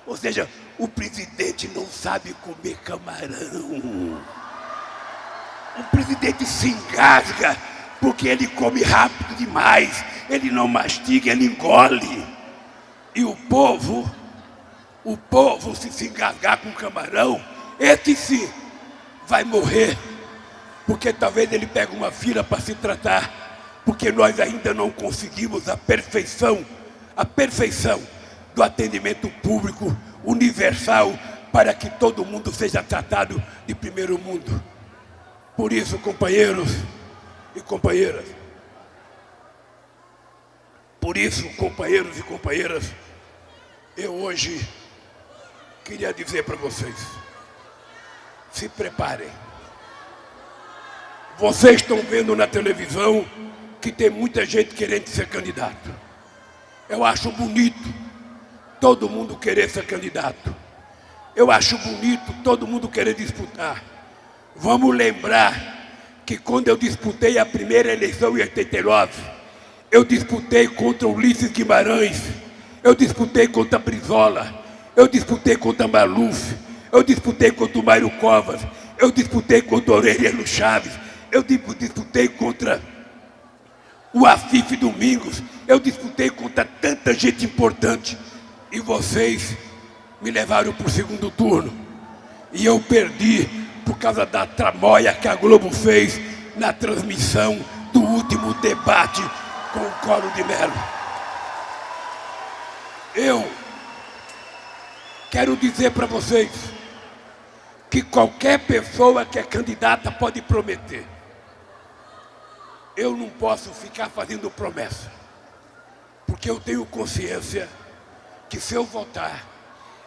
Ou seja, o presidente não sabe comer camarão. O presidente se engasga porque ele come rápido demais. Ele não mastiga, ele engole. E o povo, o povo se se engasgar com camarão, esse vai morrer. Porque talvez ele pegue uma fila para se tratar porque nós ainda não conseguimos a perfeição, a perfeição do atendimento público universal para que todo mundo seja tratado de primeiro mundo. Por isso, companheiros e companheiras, por isso, companheiros e companheiras, eu hoje queria dizer para vocês, se preparem. Vocês estão vendo na televisão que tem muita gente querendo ser candidato. Eu acho bonito todo mundo querer ser candidato. Eu acho bonito todo mundo querer disputar. Vamos lembrar que quando eu disputei a primeira eleição em 89, eu disputei contra Ulisses Guimarães, eu disputei contra Brizola, eu disputei contra Maluf, eu disputei contra o Mário Covas, eu disputei contra Aureliano Chaves, eu disputei contra o Afif Domingos, eu disputei contra tanta gente importante e vocês me levaram para o segundo turno. E eu perdi por causa da tramóia que a Globo fez na transmissão do último debate com o Coro de Melo. Eu quero dizer para vocês que qualquer pessoa que é candidata pode prometer eu não posso ficar fazendo promessa, porque eu tenho consciência que se eu votar,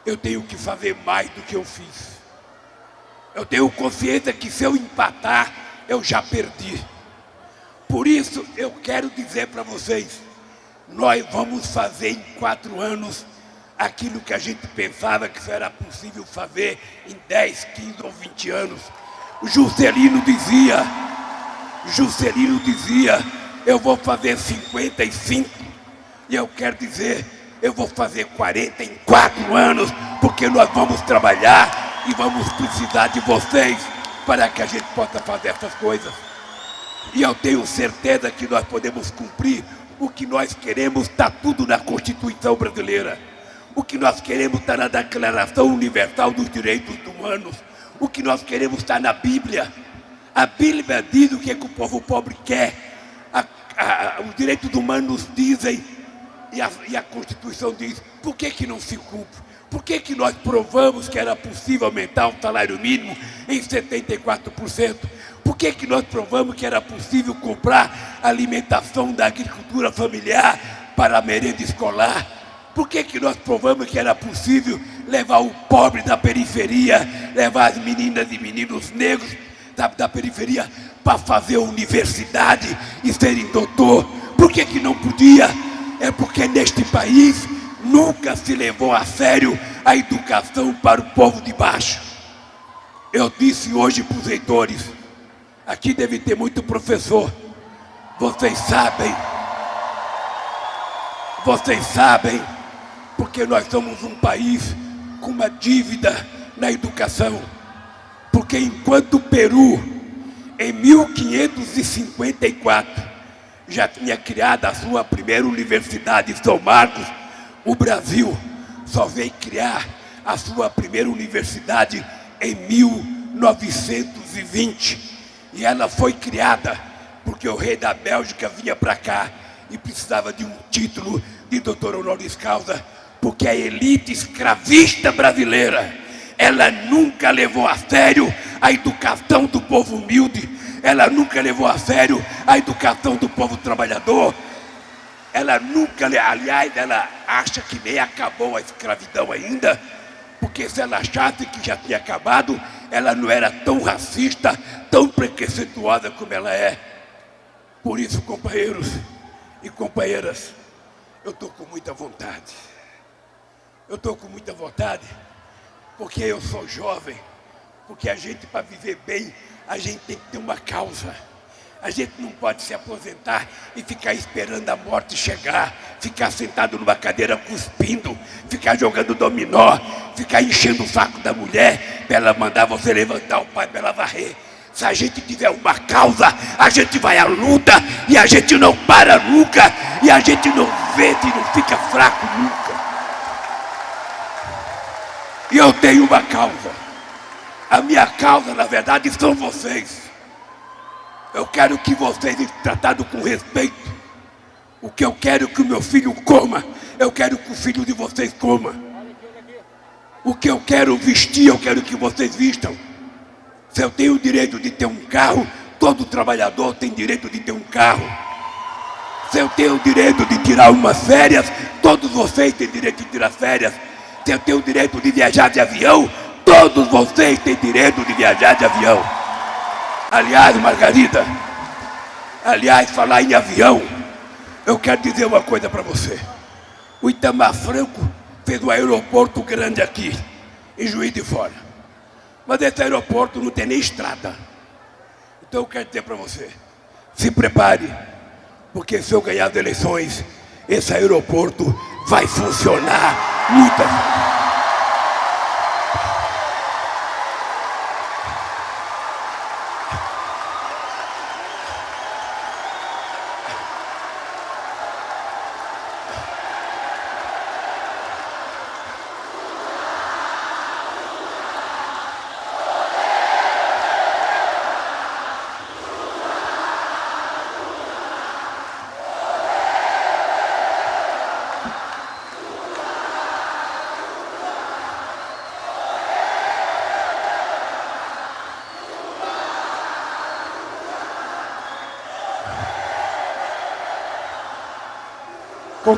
eu tenho que fazer mais do que eu fiz. Eu tenho consciência que se eu empatar, eu já perdi. Por isso, eu quero dizer para vocês, nós vamos fazer em quatro anos aquilo que a gente pensava que era possível fazer em 10, 15 ou 20 anos. Juscelino dizia, Juscelino dizia, eu vou fazer 55, e eu quero dizer, eu vou fazer 44 anos, porque nós vamos trabalhar e vamos precisar de vocês para que a gente possa fazer essas coisas. E eu tenho certeza que nós podemos cumprir o que nós queremos, está tudo na Constituição brasileira. O que nós queremos está na Declaração Universal dos Direitos Humanos. O que nós queremos está na Bíblia. A Bíblia diz o que, é que o povo pobre quer. A, a, os direitos humanos dizem e a, e a Constituição diz. Por que, que não se cumpre? Por que, que nós provamos que era possível aumentar o salário mínimo em 74%? Por que, que nós provamos que era possível comprar alimentação da agricultura familiar para a merenda escolar? Por que, que nós provamos que era possível levar o pobre da periferia, levar as meninas e meninos negros da, da periferia para fazer universidade e serem doutor? Por que, que não podia? É porque neste país nunca se levou a sério a educação para o povo de baixo. Eu disse hoje para os leitores, aqui deve ter muito professor, vocês sabem, vocês sabem, porque nós somos um país com uma dívida na educação. Porque enquanto o Peru, em 1554, já tinha criado a sua primeira universidade em São Marcos, o Brasil só veio criar a sua primeira universidade em 1920. E ela foi criada porque o rei da Bélgica vinha para cá e precisava de um título de doutor honoris causa, porque a elite escravista brasileira, ela nunca levou a sério a educação do povo humilde, ela nunca levou a sério a educação do povo trabalhador, ela nunca, aliás, ela acha que nem acabou a escravidão ainda, porque se ela achasse que já tinha acabado, ela não era tão racista, tão preconceituosa como ela é. Por isso, companheiros e companheiras, eu estou com muita vontade. Eu estou com muita vontade, porque eu sou jovem, porque a gente, para viver bem, a gente tem que ter uma causa. A gente não pode se aposentar e ficar esperando a morte chegar, ficar sentado numa cadeira cuspindo, ficar jogando dominó, ficar enchendo o saco da mulher para ela mandar você levantar o pai para ela varrer. Se a gente tiver uma causa, a gente vai à luta e a gente não para nunca e a gente não vê e não fica fraco nunca. E eu tenho uma causa. A minha causa, na verdade, são vocês. Eu quero que vocês sejam tratados com respeito. O que eu quero que o meu filho coma, eu quero que o filho de vocês coma. O que eu quero vestir, eu quero que vocês vistam. Se eu tenho o direito de ter um carro, todo trabalhador tem direito de ter um carro. Se eu tenho o direito de tirar umas férias, todos vocês têm direito de tirar férias. Se eu o direito de viajar de avião, todos vocês têm direito de viajar de avião. Aliás, Margarida, aliás, falar em avião, eu quero dizer uma coisa para você. O Itamar Franco fez um aeroporto grande aqui, em Juiz de Fora. Mas esse aeroporto não tem nem estrada. Então eu quero dizer para você, se prepare, porque se eu ganhar as eleições, esse aeroporto vai funcionar muito.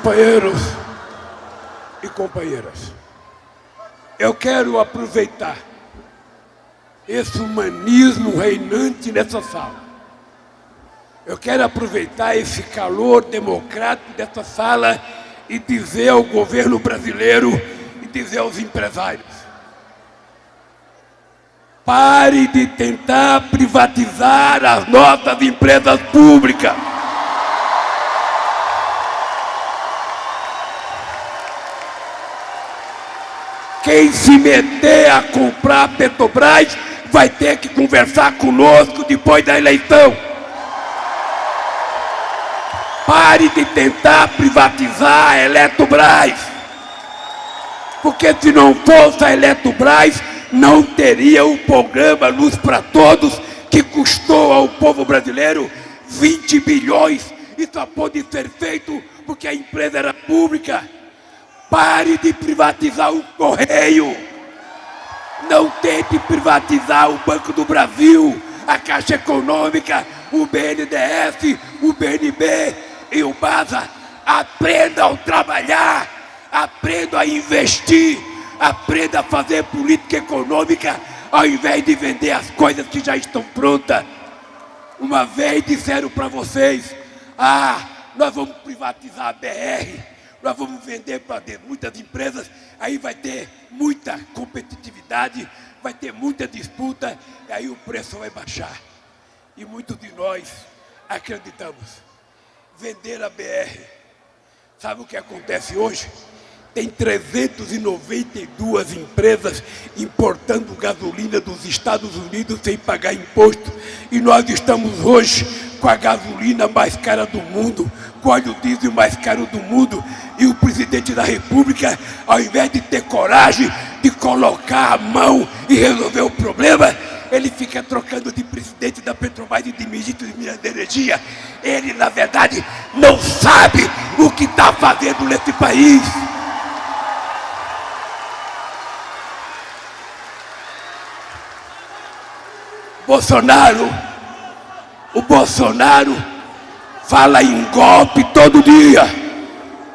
Companheiros e companheiras, eu quero aproveitar esse humanismo reinante nessa sala. Eu quero aproveitar esse calor democrático dessa sala e dizer ao governo brasileiro e dizer aos empresários: pare de tentar privatizar as nossas empresas públicas. Quem se meter a comprar Petrobras vai ter que conversar conosco depois da eleição. Pare de tentar privatizar a Eletrobras. Porque se não fosse a Eletrobras, não teria o programa Luz para Todos, que custou ao povo brasileiro 20 bilhões e só pôde ser feito porque a empresa era pública. Pare de privatizar o Correio. Não tente privatizar o Banco do Brasil, a Caixa Econômica, o BNDES, o BNB e o BASA. Aprendam a trabalhar, aprendam a investir, aprendam a fazer política econômica ao invés de vender as coisas que já estão prontas. Uma vez disseram para vocês, ah, nós vamos privatizar a BR, nós vamos vender para muitas empresas, aí vai ter muita competitividade, vai ter muita disputa, e aí o preço vai baixar. E muitos de nós acreditamos. Vender a BR. Sabe o que acontece hoje? Tem 392 empresas importando gasolina dos Estados Unidos sem pagar imposto. E nós estamos hoje com a gasolina mais cara do mundo, com o óleo diesel mais caro do mundo. E o presidente da República, ao invés de ter coragem de colocar a mão e resolver o problema, ele fica trocando de presidente da Petrobras e de ministro de Minas de Energia. Ele, na verdade, não sabe o que está fazendo nesse país. Bolsonaro, o Bolsonaro fala em golpe todo dia.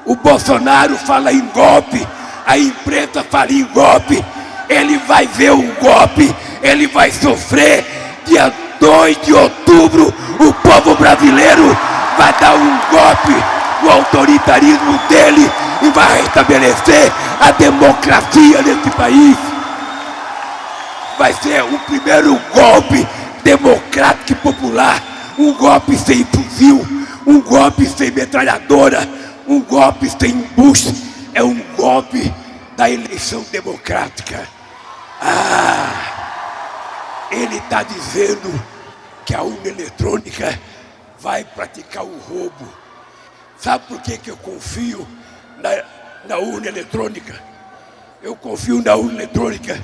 O Bolsonaro fala em golpe, a imprensa fala em golpe. Ele vai ver o golpe, ele vai sofrer. Dia 2 de outubro, o povo brasileiro vai dar um golpe no autoritarismo dele e vai restabelecer a democracia nesse país vai ser o primeiro golpe democrático e popular. Um golpe sem fuzil, um golpe sem metralhadora, um golpe sem embuste. É um golpe da eleição democrática. Ah, ele está dizendo que a urna eletrônica vai praticar o roubo. Sabe por que, que eu confio na, na urna eletrônica? Eu confio na urna eletrônica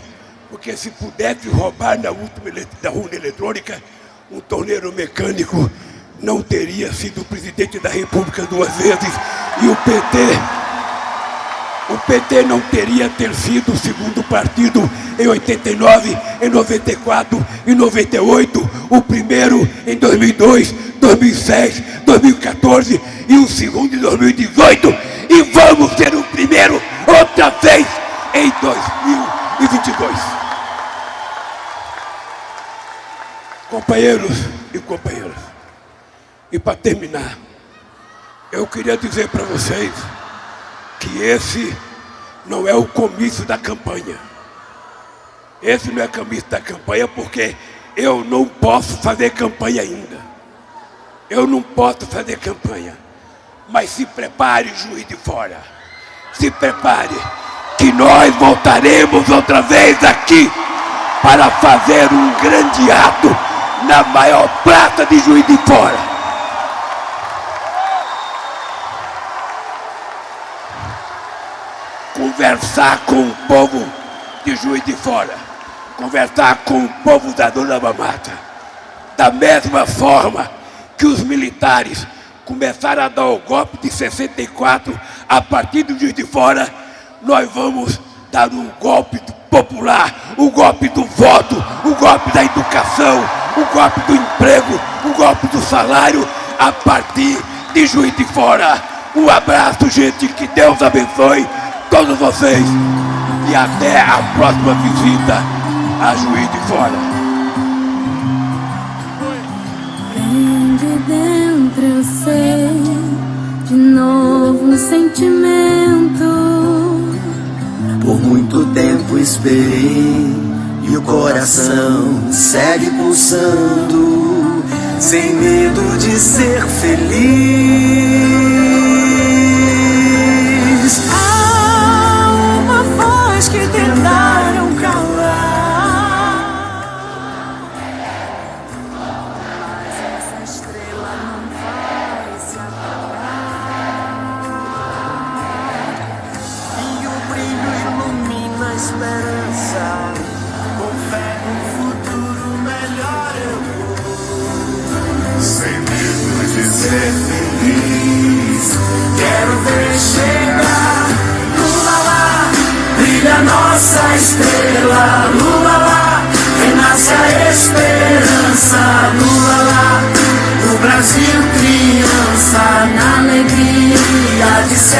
porque se pudesse roubar na última da urna eletrônica, um torneiro mecânico não teria sido presidente da República duas vezes. E o PT o PT não teria ter sido o segundo partido em 89, em 94 e 98, o primeiro em 2002, 2006, 2014 e o segundo em 2018 e vamos ser o primeiro outra vez em 2022. Companheiros e companheiras, e para terminar, eu queria dizer para vocês que esse não é o comício da campanha. Esse não é o comício da campanha porque eu não posso fazer campanha ainda. Eu não posso fazer campanha. Mas se prepare, juiz de fora. Se prepare, que nós voltaremos outra vez aqui para fazer um grande ato na maior praça de Juiz de Fora. Conversar com o povo de Juiz de Fora. Conversar com o povo da Dona Mamata. Da mesma forma que os militares começaram a dar o golpe de 64 a partir do Juiz de Fora, nós vamos dar um golpe popular, o golpe do voto, o golpe da educação, o golpe do emprego, o golpe do salário a partir de Juiz de Fora. Um abraço, gente, que Deus abençoe todos vocês e até a próxima visita a Juiz de Fora. Dentro eu sei de novo um sentimento. Por muito tempo esperei e o coração segue pulsando, sem medo de ser feliz. ser feliz. Quero ver chegar, lula lá, brilha nossa estrela, lula lá, renasce a esperança, lula lá, o Brasil criança na alegria de se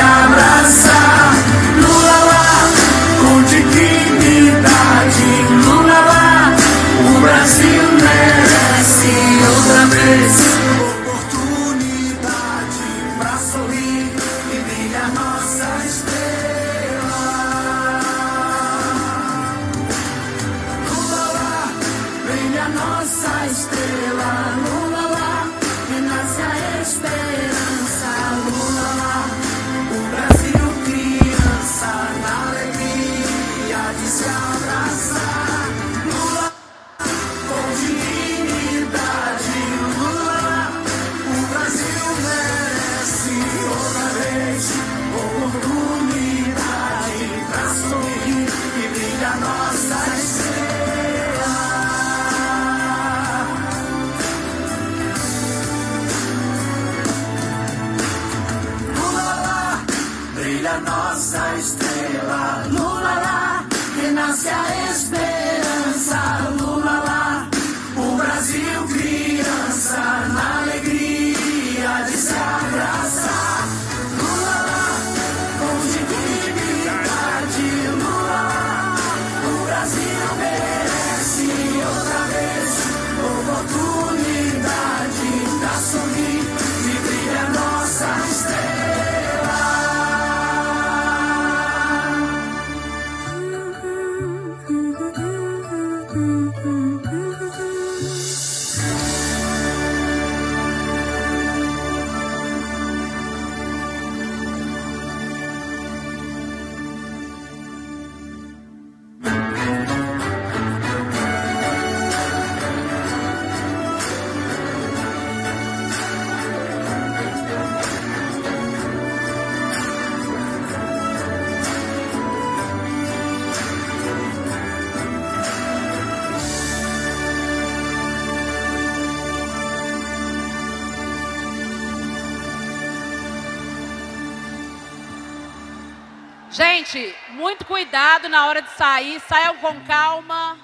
cuidado na hora de sair, saiam com calma.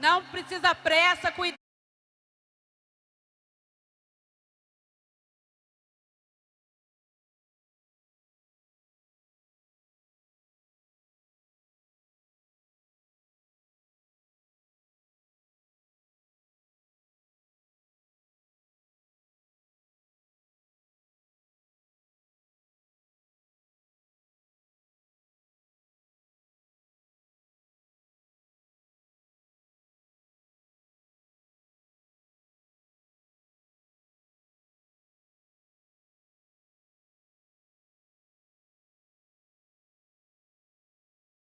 Não precisa pressa, cuidado.